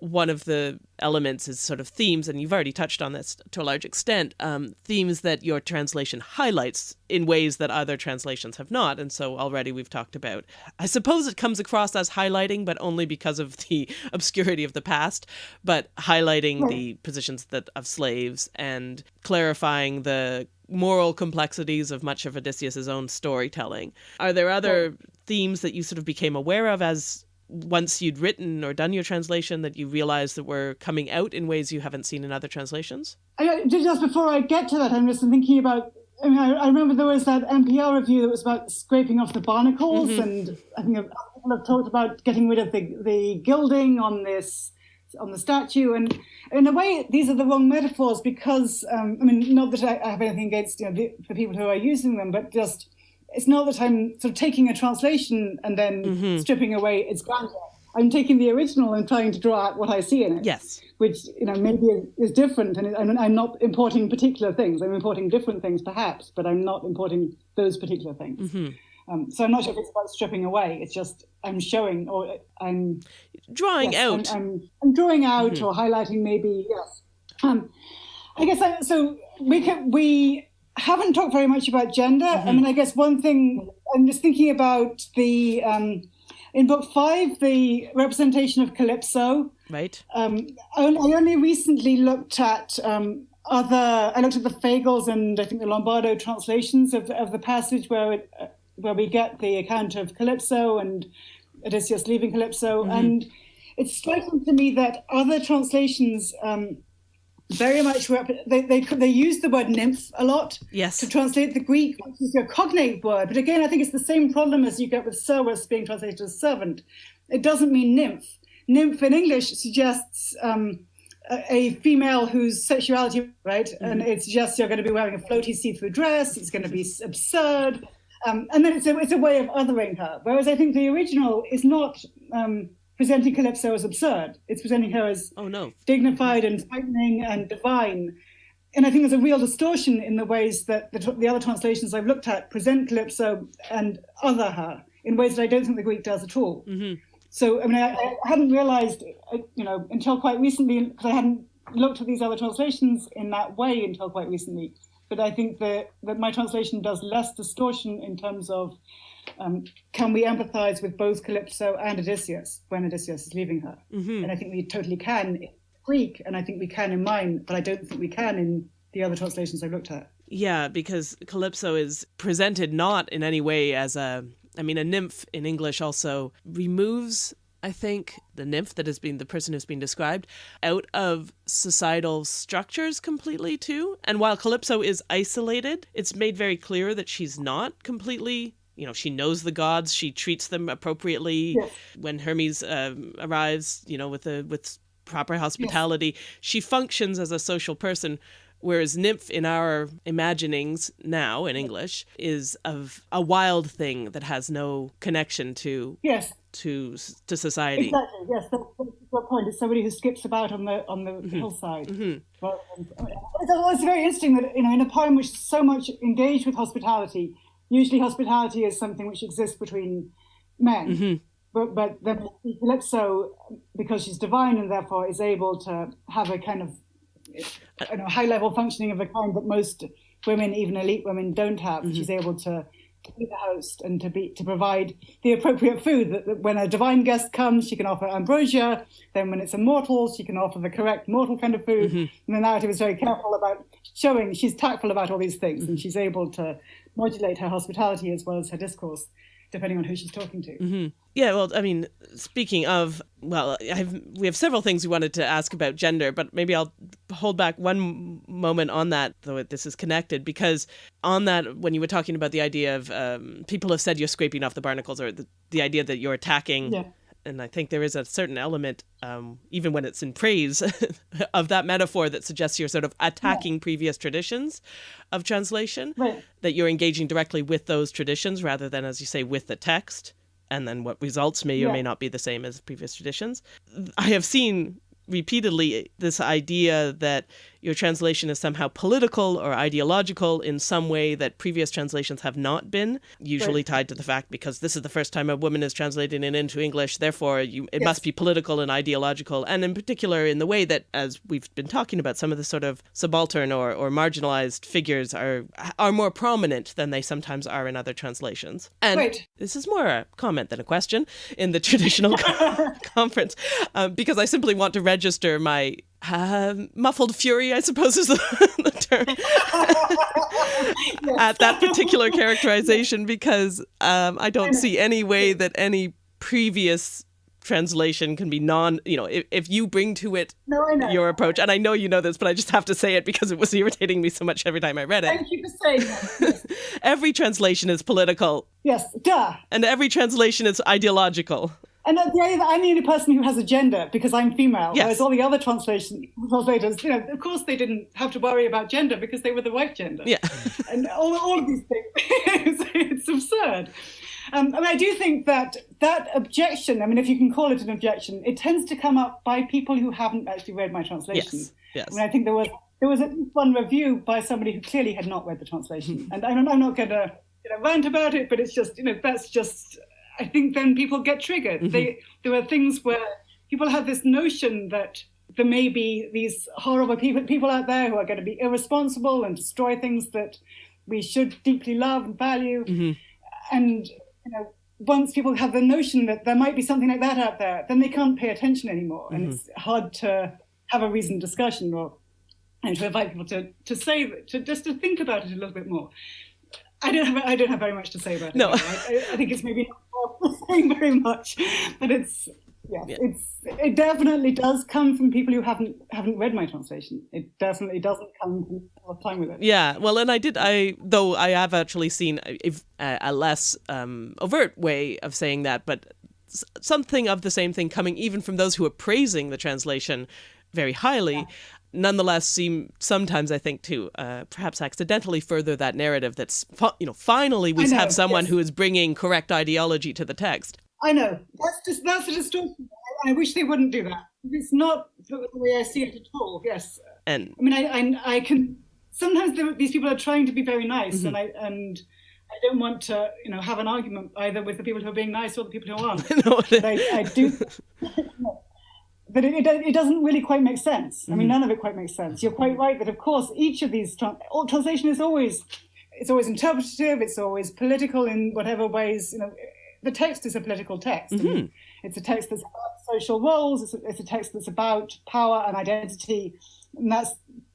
one of the elements is sort of themes, and you've already touched on this to a large extent, um, themes that your translation highlights in ways that other translations have not. And so already we've talked about, I suppose it comes across as highlighting, but only because of the obscurity of the past, but highlighting the positions that of slaves and clarifying the moral complexities of much of Odysseus's own storytelling. Are there other themes that you sort of became aware of as once you'd written or done your translation that you realized that were coming out in ways you haven't seen in other translations? I, just before I get to that, I'm just thinking about. I mean, I, I remember there was that NPR review that was about scraping off the barnacles, mm-hmm. and I think people have talked about getting rid of the the gilding on this on the statue, and in a way, these are the wrong metaphors because um, I mean, not that I, I have anything against you know the, the people who are using them, but just it's not that I'm sort of taking a translation and then Mm-hmm. stripping away its grandeur. I'm taking the original and trying to draw out what I see in it. Yes. Which you know maybe is, is different, and I'm, I'm not importing particular things. I'm importing different things, perhaps, but I'm not importing those particular things. Mm-hmm. Um, so I'm not sure if it's about stripping away. It's just I'm showing or I'm Drawing yes, out. Mm-hmm. I'm, I'm, I'm drawing out or highlighting maybe yes. Um, I guess I, so. We can we haven't talked very much about gender. Mm-hmm. I mean, I guess one thing I'm just thinking about the um, in book five the representation of calypso. right. Um, I only recently looked at um, other. I looked at the Fagles and I think the Lombardo translations of of the passage where it, uh, where we get the account of Calypso and Odysseus leaving Calypso, and it's striking to me that other translations. Um, very much they, they they use the word nymph a lot Yes. to translate the Greek, which is a cognate word. But again, I think it's the same problem as you get with servus being translated as servant. It doesn't mean nymph. Nymph in English suggests um, a, a female whose sexuality, right? And it suggests you're going to be wearing a floaty see-through dress. It's going to be absurd. Um, and then it's a, it's a way of othering her. Whereas I think the original is not um, presenting Calypso as absurd. It's presenting her as Oh no. dignified and frightening and divine. And I think there's a real distortion in the ways that the, the other translations I've looked at present Calypso and other her in ways that I don't think the Greek does at all. So, I mean, I, I hadn't realized, uh, you know, until quite recently, because I hadn't looked at these other translations in that way until quite recently. But I think that, that my translation does less distortion in terms of um, can we empathize with both Calypso and Odysseus when Odysseus is leaving her? And I think we totally can in Greek, and I think we can in mine, but I don't think we can in the other translations I've looked at. Yeah, because Calypso is presented not in any way as a. I mean, a nymph in English also removes, I think, the nymph that has been the person who's been described out of societal structures completely, too. And while Calypso is isolated, it's made very clear that she's not completely. You know, she knows the gods. She treats them appropriately. Yes. When Hermes um, arrives, you know, with a with proper hospitality, she functions as a social person. Whereas nymph in our imaginings now in English is of a wild thing that has no connection to Yes, to to society. exactly. Yes, that's, that's point. It's somebody who skips about on the on the Mm-hmm. hillside. Well, it's, it's very interesting that you know in a poem which is so much engaged with hospitality, usually hospitality is something which exists between men. Mm-hmm. But but then Calypso, because she's divine and therefore is able to have a kind of you know, high level functioning of a kind that most women, even elite women, don't have. Mm-hmm. She's able to be the host and to be to provide the appropriate food. That, that when a divine guest comes, she can offer ambrosia. Then when it's a mortal, she can offer the correct mortal kind of food. And the narrative is very careful about showing she's tactful about all these things, and she's able to modulate her hospitality as well as her discourse, depending on who she's talking to. Yeah, well, I mean, speaking of, well, I've, we have several things we wanted to ask about gender, but maybe I'll hold back one moment on that, though this is connected, because on that, when you were talking about the idea of um, people have said you're scraping off the barnacles, or the, the idea that you're attacking. Yeah. And I think there is a certain element, um, even when it's in praise, of that metaphor that suggests you're sort of attacking previous traditions of translation Right. that you're engaging directly with those traditions rather than, as you say, with the text. And then what results may or Yeah. may not be the same as previous traditions. I have seen repeatedly this idea that your translation is somehow political or ideological in some way that previous translations have not been, usually Right. tied to the fact because this is the first time a woman is translating it into English, therefore you, it must be political and ideological, and in particular in the way that, as we've been talking about, some of the sort of subaltern or, or marginalized figures are are more prominent than they sometimes are in other translations. And Right. this is more a comment than a question in the traditional conference, um, because I simply want to register my uh, muffled fury, I suppose is the, the term, at that particular characterization, because um, I don't see any way that any previous translation can be non you know if, if you bring to it No, your approach and i know you know this but i just have to say it because it was irritating me so much every time i read it. Thank you for saying that. every translation is political. Yes, duh. and every translation is ideological And at the end, I'm the only person who has a gender because I'm female. Yes. Whereas all the other translation translators, you know, of course they didn't have to worry about gender because they were the right gender. yeah and all, all of these things. it's, it's absurd. Um, I mean, I do think that that objection, I mean, if you can call it an objection, it tends to come up by people who haven't actually read my translation. Yes. Yes. I mean, I think there was there was at least one review by somebody who clearly had not read the translation, and I'm, I'm not going to you know, rant about it, but it's just you know that's just I think then people get triggered. Mm-hmm. They there are things where people have this notion that there may be these horrible people people out there who are going to be irresponsible and destroy things that we should deeply love and value, Mm-hmm. and you know once people have the notion that there might be something like that out there, then they can't pay attention anymore, and Mm-hmm. it's hard to have a reasoned discussion or and to invite people to to say to just to think about it a little bit more. I don't have I don't have very much to say about it. No. I, I- I think it's maybe not saying very much, but it's yeah, Yeah. it's it definitely does come from people who haven't haven't read my translation. It definitely doesn't come from people who time with it. Yeah, well, and I did. I though I have actually seen a, a, a less um, overt way of saying that, but something of the same thing coming even from those who are praising the translation very highly. Nonetheless, seem sometimes I think to uh, perhaps accidentally further that narrative. That's you know finally we know, have someone yes. who is bringing correct ideology to the text. I know that's just that's a distortion. I, I wish they wouldn't do that. It's not the way I see it at all. Yes, And I mean, I, I, I can. Sometimes these people are trying to be very nice, and I and I don't want to, you know, have an argument either with the people who are being nice or the people who aren't. But I, I do. But it, it, it doesn't really quite make sense. I mean, mm-hmm. none of it quite makes sense. You're quite right that, of course, each of these all translation is always, it's always interpretative. It's always political in whatever ways. You know, the text is a political text. I mean, mm-hmm. it's a text that's about social roles. It's a, it's a text that's about power and identity, and that's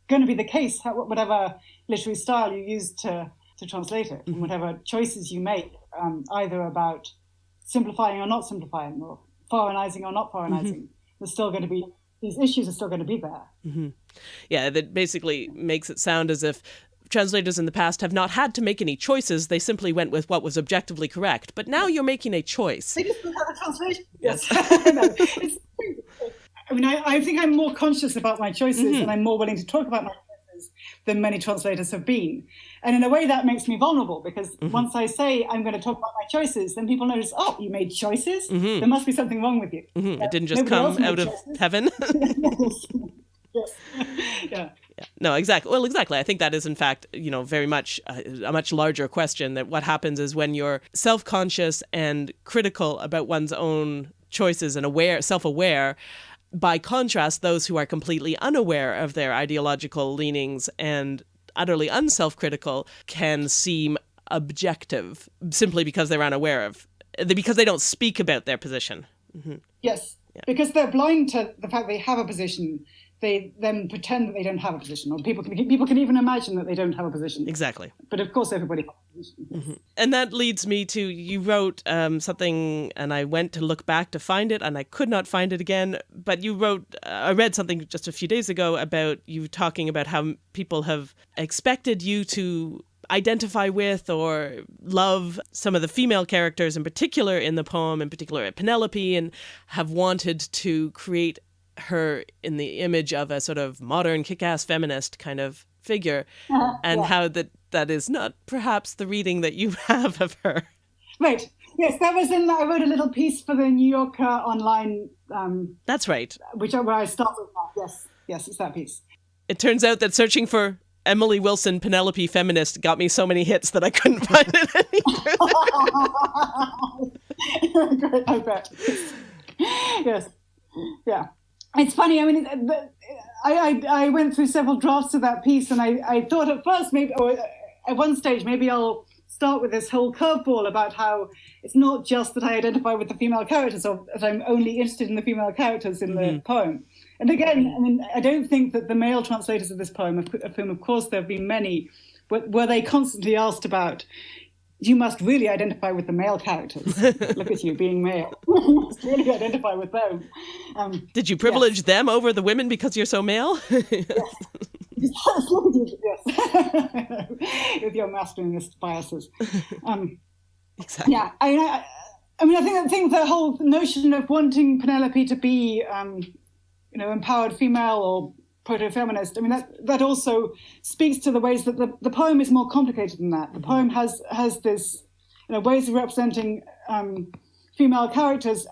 going to be the case. Whatever literary style you use to to translate it, and mm-hmm. whatever choices you make, um, either about simplifying or not simplifying, or foreignizing or not foreignizing, there's still going to be these issues are still going to be there. Mm-hmm. yeah, that basically makes it sound as if translators in the past have not had to make any choices. They simply went with what was objectively correct. But now you're making a choice. They just have a translation. Yes. No, I mean, I, I think I'm more conscious about my choices mm-hmm. and I'm more willing to talk about my choices than many translators have been. And in a way, that makes me vulnerable because once I say I'm going to talk about my choices, then people notice, oh, you made choices? There must be something wrong with you. Hmm, It didn't just come out of choices. heaven. yes. yeah. No, exactly. Well, exactly. I think that is, in fact, you know, very much uh, a much larger question. That what happens is when you're self-conscious and critical about one's own choices and aware, self-aware. By contrast, those who are completely unaware of their ideological leanings and utterly unself-critical can seem objective simply because they're unaware of, because they don't speak about their position. Mm-hmm. Yes. Because they're blind to the fact they have a position. They then pretend that they don't have a position, or people can people can even imagine that they don't have a position. Exactly. But of course, everybody has a position. yes. And that leads me to you wrote um, something, and I went to look back to find it, and I could not find it again. But you wrote, uh, I read something just a few days ago about you talking about how people have expected you to identify with or love some of the female characters in particular in the poem, in particular at Penelope, and have wanted to create her in the image of a sort of modern kick-ass feminist kind of figure and how that that is not perhaps the reading that you have of her Right. Yes, that was in. I wrote a little piece for the New Yorker online, um, that's right which I- where I started. That. Yes, yes, it's that piece. it turns out that searching for emily wilson penelope feminist got me so many hits that i couldn't find it any Great, I bet. yes, yeah. It's funny. I mean, I, I I went through several drafts of that piece, and I I thought at first maybe, or uh, at one stage maybe I'll start with this whole curveball about how it's not just that I identify with the female characters, or that I'm only interested in the female characters in the mm-hmm. poem. And again, mm-hmm. I mean, I don't think that the male translators of this poem, of, of whom of course there have been many, were, were they constantly asked about. You must really identify with the male characters. Look at you being male. you must really identify with them. Um, did you privilege them over the women because you're so male Look at you, yes. with your masculinist biases. Um, exactly yeah, I, mean, I, I mean, I think I think the whole notion of wanting Penelope to be, um, you know, empowered female or proto-feminist. I mean, that that also speaks to the ways that the, the poem is more complicated than that. The mm-hmm. poem has has this, you know, ways of representing um, female characters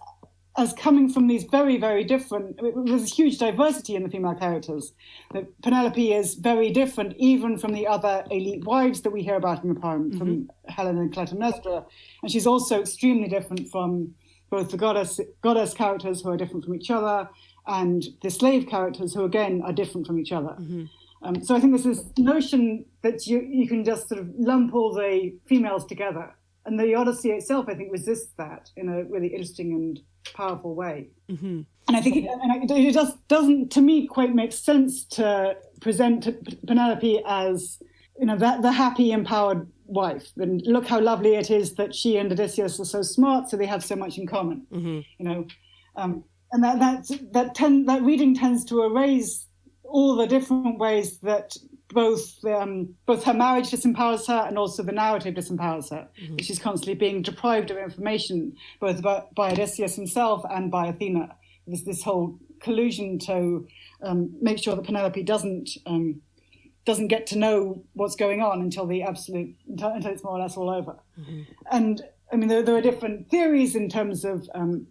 as coming from these very, very different. There's a huge diversity in the female characters. That Penelope is very different, even from the other elite wives that we hear about in the poem, mm-hmm. from Helen and Clytemnestra, and she's also extremely different from both the goddess goddess characters who are different from each other, and the slave characters who again are different from each other. Mm-hmm. Um, so I think there's this notion that you you can just sort of lump all the females together, and the Odyssey itself, I think, resists that in a really interesting and powerful way. Mm-hmm. And I think it, and it just doesn't, to me, quite make sense to present Penelope as you know that the happy, empowered wife. And look how lovely it is that she and Odysseus are so smart, so they have so much in common. Mm-hmm. You know, um, and that that that ten, that reading tends to erase all the different ways that both um, both her marriage disempowers her and also the narrative disempowers her. Mm-hmm. She's constantly being deprived of information, both by, by Odysseus himself and by Athena. There's this whole collusion to um, make sure that Penelope doesn't um, doesn't get to know what's going on until the absolute until, until it's more or less all over. Mm-hmm. And I mean, there, there, are different theories in terms of um,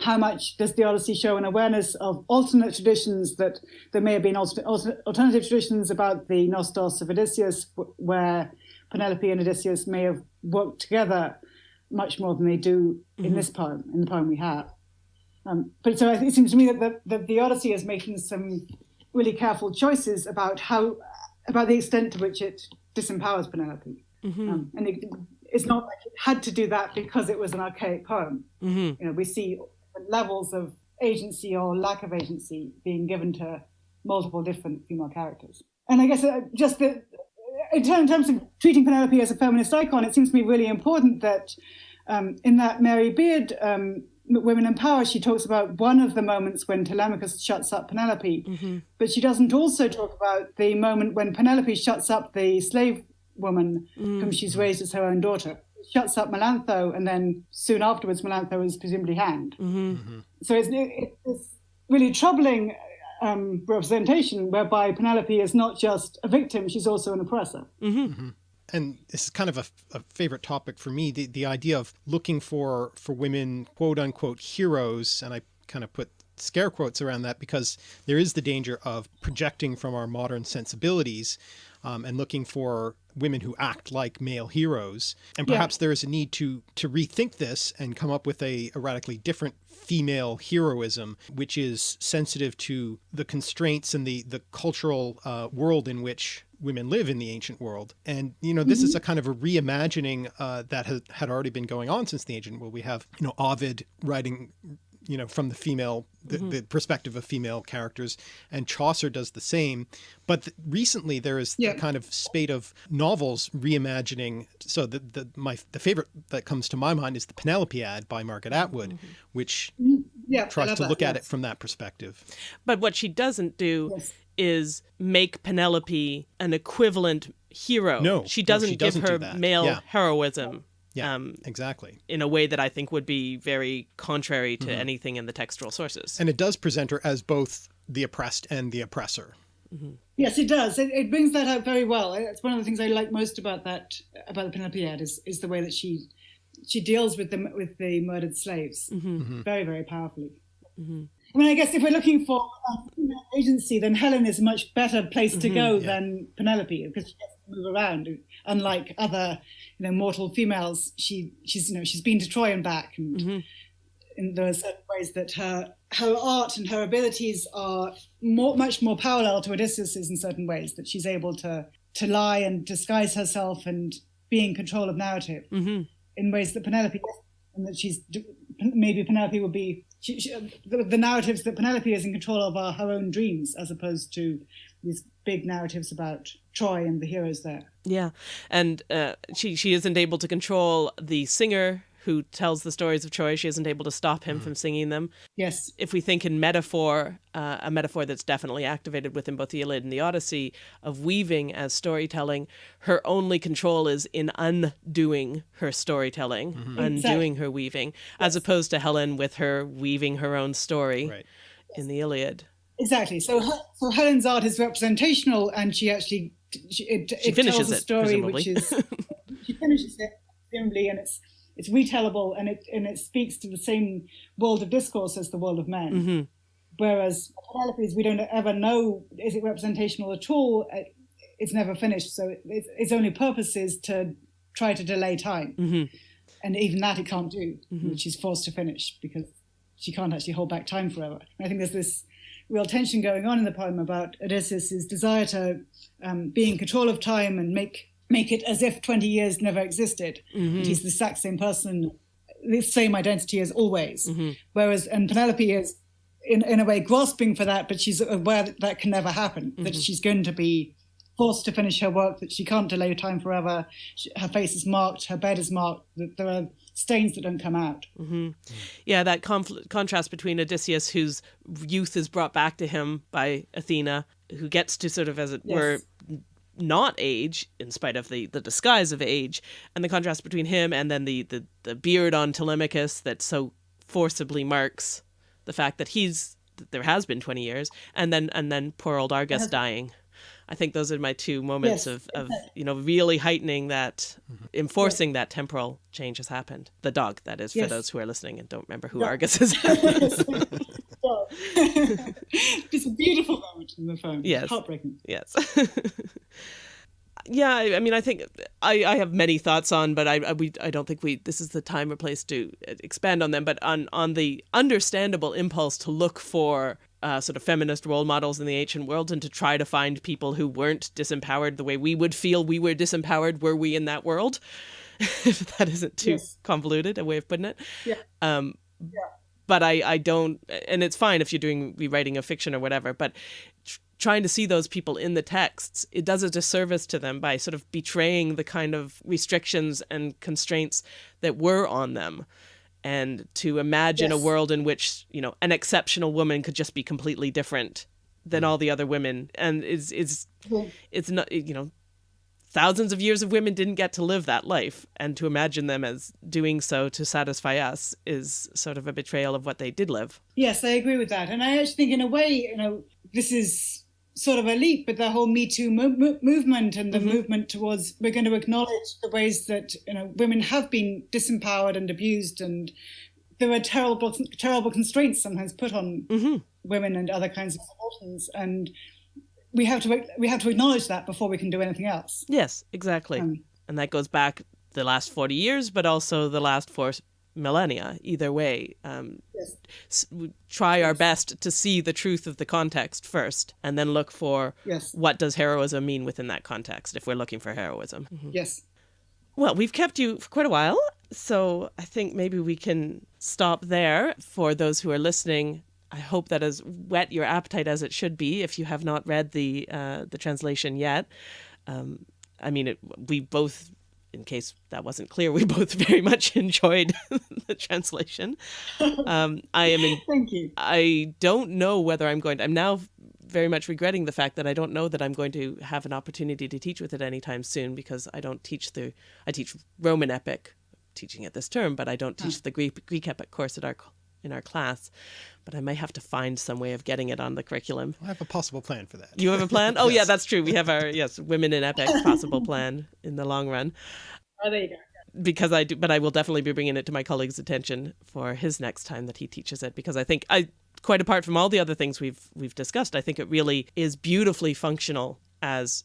how much does the Odyssey show an awareness of alternate traditions that there may have been alternative traditions about the Nostos of Odysseus, where Penelope and Odysseus may have worked together much more than they do in mm-hmm. this poem, in the poem we have. Um, but so it seems to me that the, that the Odyssey is making some really careful choices about how, about the extent to which it disempowers Penelope. Mm-hmm. Um, and it, it's not like it had to do that because it was an archaic poem. Mm-hmm. You know, we see levels of agency or lack of agency being given to multiple different female characters. And I guess uh, just the, in terms of treating Penelope as a feminist icon, it seems to me really important that um, in that Mary Beard um, Women in Power, she talks about one of the moments when Telemachus shuts up Penelope, mm-hmm. but she doesn't also talk about the moment when Penelope shuts up the slave woman mm. whom she's raised as her own daughter shuts up Melantho, and then soon afterwards, Melantho is presumably hanged. Mm-hmm. Mm-hmm. So it's, it's, really troubling um, representation whereby Penelope is not just a victim, she's also an oppressor. Mm-hmm. mm-hmm. And this is kind of a, a, favorite topic for me, the, the idea of looking for, for women, quote unquote, heroes. And I kind of put scare quotes around that because there is the danger of projecting from our modern sensibilities um, and looking for women who act like male heroes. And perhaps yeah. there is a need to to rethink this and come up with a, a radically different female heroism, which is sensitive to the constraints and the the cultural uh, world in which women live in the ancient world. And, you know, this mm -hmm. is mm-hmm. a kind of a reimagining uh, that has, had already been going on since the ancient world. We have, you know, Ovid writing you know, from the female, the, mm-hmm. the, perspective of female characters, and Chaucer does the same. But th- recently there is yeah. a kind of spate of novels reimagining. So the, the, my, the favorite that comes to my mind is the Penelopiad by Margaret Atwood, mm-hmm. which mm-hmm. yeah, tries to look that, at yes. it from that perspective. But what she doesn't do yes. is make Penelope an equivalent hero. No, she doesn't, no, she doesn't give her male yeah. heroism. Yeah, um, exactly. In a way that I think would be very contrary to mm-hmm. anything in the textual sources. And it does present her as both the oppressed and the oppressor. Mm-hmm. Yes, it does. It, it, brings that out very well. It's one of the things I like most about that about the Penelopiad is is the way that she she deals with the with the murdered slaves mm-hmm. mm-hmm. very very powerfully. Mm-hmm. I mean, I guess if we're looking for agency, then Helen is a much better place to mm-hmm. go yeah. than Penelope because she gets to move around unlike other, you know, mortal females. She she's you know she's been to Troy and back, and mm-hmm. in there are certain ways that her her art and her abilities are more, much more parallel to Odysseus's in certain ways. That she's able to to lie and disguise herself and be in control of narrative mm-hmm. in ways that Penelope and that she's maybe Penelope would be she, she, the, the, narratives that Penelope is in control of are her own dreams as opposed to these big narratives about Troy and the heroes there. Yeah, and uh, she she isn't able to control the singer who tells the stories of Troy. She isn't able to stop him mm. from singing them. Yes. If we think in metaphor, uh, a metaphor that's definitely activated within both the Iliad and the Odyssey of weaving as storytelling, her only control is in undoing her storytelling, mm-hmm. undoing exactly. her weaving, yes. as opposed to Helen with her weaving her own story right. in the Iliad. exactly. So, so Helen's art is representational, and she actually she, it, it finishes tells a it, story presumably. which is she finishes it presumably, and it's it's retellable, and it and it speaks to the same world of discourse as the world of men. hmm Whereas Penelope's, we don't ever know is it representational at all. It's never finished, so its, its only purpose is to try to delay time, hmm and even that it can't do, Mhm. which she's forced to finish because she can't actually hold back time forever. And I think there's this real tension going on in the poem about Odysseus' desire to um, be in control of time and make make it as if 20 years never existed. hmm he's the exact same person, the same identity as always. hmm Whereas, and Penelope is in, in a way grasping for that, but she's aware that that can never happen, that Mhm. she's going to be forced to finish her work, that she can't delay time forever. She, her face is marked, her bed is marked, that there are stains that don't come out. hmm Yeah, that confl- contrast between Odysseus, whose youth is brought back to him by Athena, who gets to sort of, as it Yes. were, not age in spite of the, the disguise of age, and the contrast between him and then the, the, the beard on Telemachus that so forcibly marks the fact that he's that there has been 20 years and then and then poor old Argus dying. I think those are my two moments Yes. of, of you know really heightening that mm-hmm. enforcing that temporal change has happened. The dog that is for Yes. those who are listening and don't remember who Yeah. Argus is. it's a beautiful moment in the poem. Yes. Heartbreaking. yes. yeah, I, I mean, I think I, I have many thoughts on, but I, I we I don't think we this is the time or place to uh, expand on them. But on on the understandable impulse to look for uh, sort of feminist role models in the ancient world and to try to find people who weren't disempowered the way we would feel we were disempowered were we in that world. if that isn't too Yes. convoluted a way of putting it. Yeah. Um, but I, I don't, and it's fine if you're doing rewriting of fiction or whatever, but tr- trying to see those people in the texts, it does a disservice to them by sort of betraying the kind of restrictions and constraints that were on them. And to imagine a world in which, you know, an exceptional woman could just be completely different than mm. all the other women. And is, is, Well, it's not, you know, thousands of years of women didn't get to live that life and to imagine them as doing so to satisfy us is sort of a betrayal of what they did live Yes, I agree with that. And I actually think, in a way, you know, this is sort of a leap, but the whole Me Too mo- mo- movement and the Mhm. movement towards we're going to acknowledge the ways that you know women have been disempowered and abused, and there are terrible, terrible constraints sometimes put on hmm women and other kinds of subalterns, and we have to we have to acknowledge that before we can do anything else. yes exactly Um, and that goes back the last 40 years but also the last four millennia either way um, yes. try our best to see the truth of the context first and then look for Yes. what does heroism mean within that context if we're looking for heroism Yes. Well, we've kept you for quite a while, so I think maybe we can stop there. For those who are listening, I hope that has whet your appetite as it should be. If you have not read the uh, the translation yet, um, I mean, it, we both, in case that wasn't clear, we both very much enjoyed the translation. Um, I am in, Thank you. I don't know whether I'm going to. I'm now very much regretting the fact that I don't know that I'm going to have an opportunity to teach with it anytime soon because I don't teach the. I teach Roman epic, teaching it this term, but I don't teach the Greek Greek epic course at our in our class. But I might have to find some way of getting it on the curriculum. I have a possible plan for that. You have a plan? Oh yeah, that's true. We have our yes, women in epic possible plan in the long run Oh, there you go. because I do, but I will definitely be bringing it to my colleague's attention for his next time that he teaches it because I think I quite apart from all the other things we've we've discussed, I think it really is beautifully functional as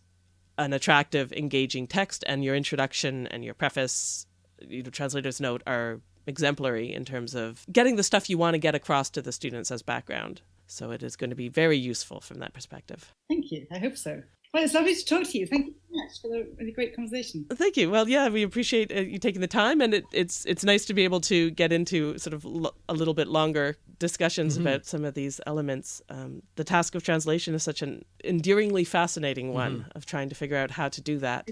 an attractive, engaging text, and your introduction and your preface, you know, translator's note are exemplary in terms of getting the stuff you want to get across to the students as background. So it is going to be very useful from that perspective. Thank you. I hope so. Well, it's lovely to talk to you. Thank you so much for the really great conversation. Thank you. Well, yeah, we appreciate uh, you taking the time, and it, it's it's nice to be able to get into sort of a little bit longer discussions about some of these elements. Um, the task of translation is such an endearingly fascinating one of trying to figure out how to do that.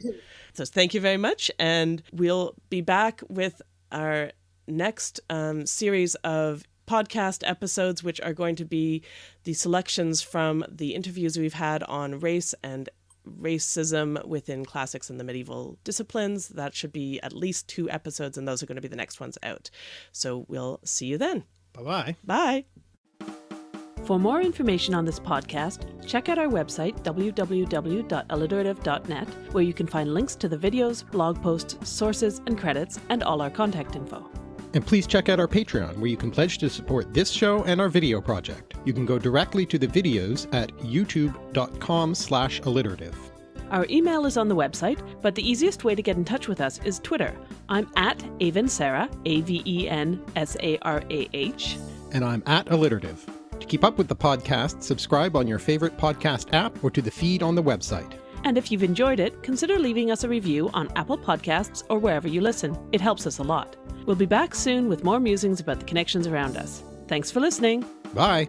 So thank you very much, and we'll be back with our next um, series of podcast episodes, which are going to be the selections from the interviews we've had on race and racism within classics and the medieval disciplines. That should be at least two episodes, and those are going to be the next ones out. So we'll see you then. Bye bye. Bye. For more information on this podcast, check out our website, www.alliterative.net, where you can find links to the videos, blog posts, sources, and credits, and all our contact info. And please check out our Patreon, where you can pledge to support this show and our video project. You can go directly to the videos at youtube.com slash alliterative. Our email is on the website, but the easiest way to get in touch with us is Twitter. I'm at Avensarah, A-V-E-N-S-A-R-A-H. And I'm at alliterative. To keep up with the podcast, subscribe on your favorite podcast app or to the feed on the website. And if you've enjoyed it, consider leaving us a review on Apple Podcasts or wherever you listen. It helps us a lot. We'll be back soon with more musings about the connections around us. Thanks for listening. Bye!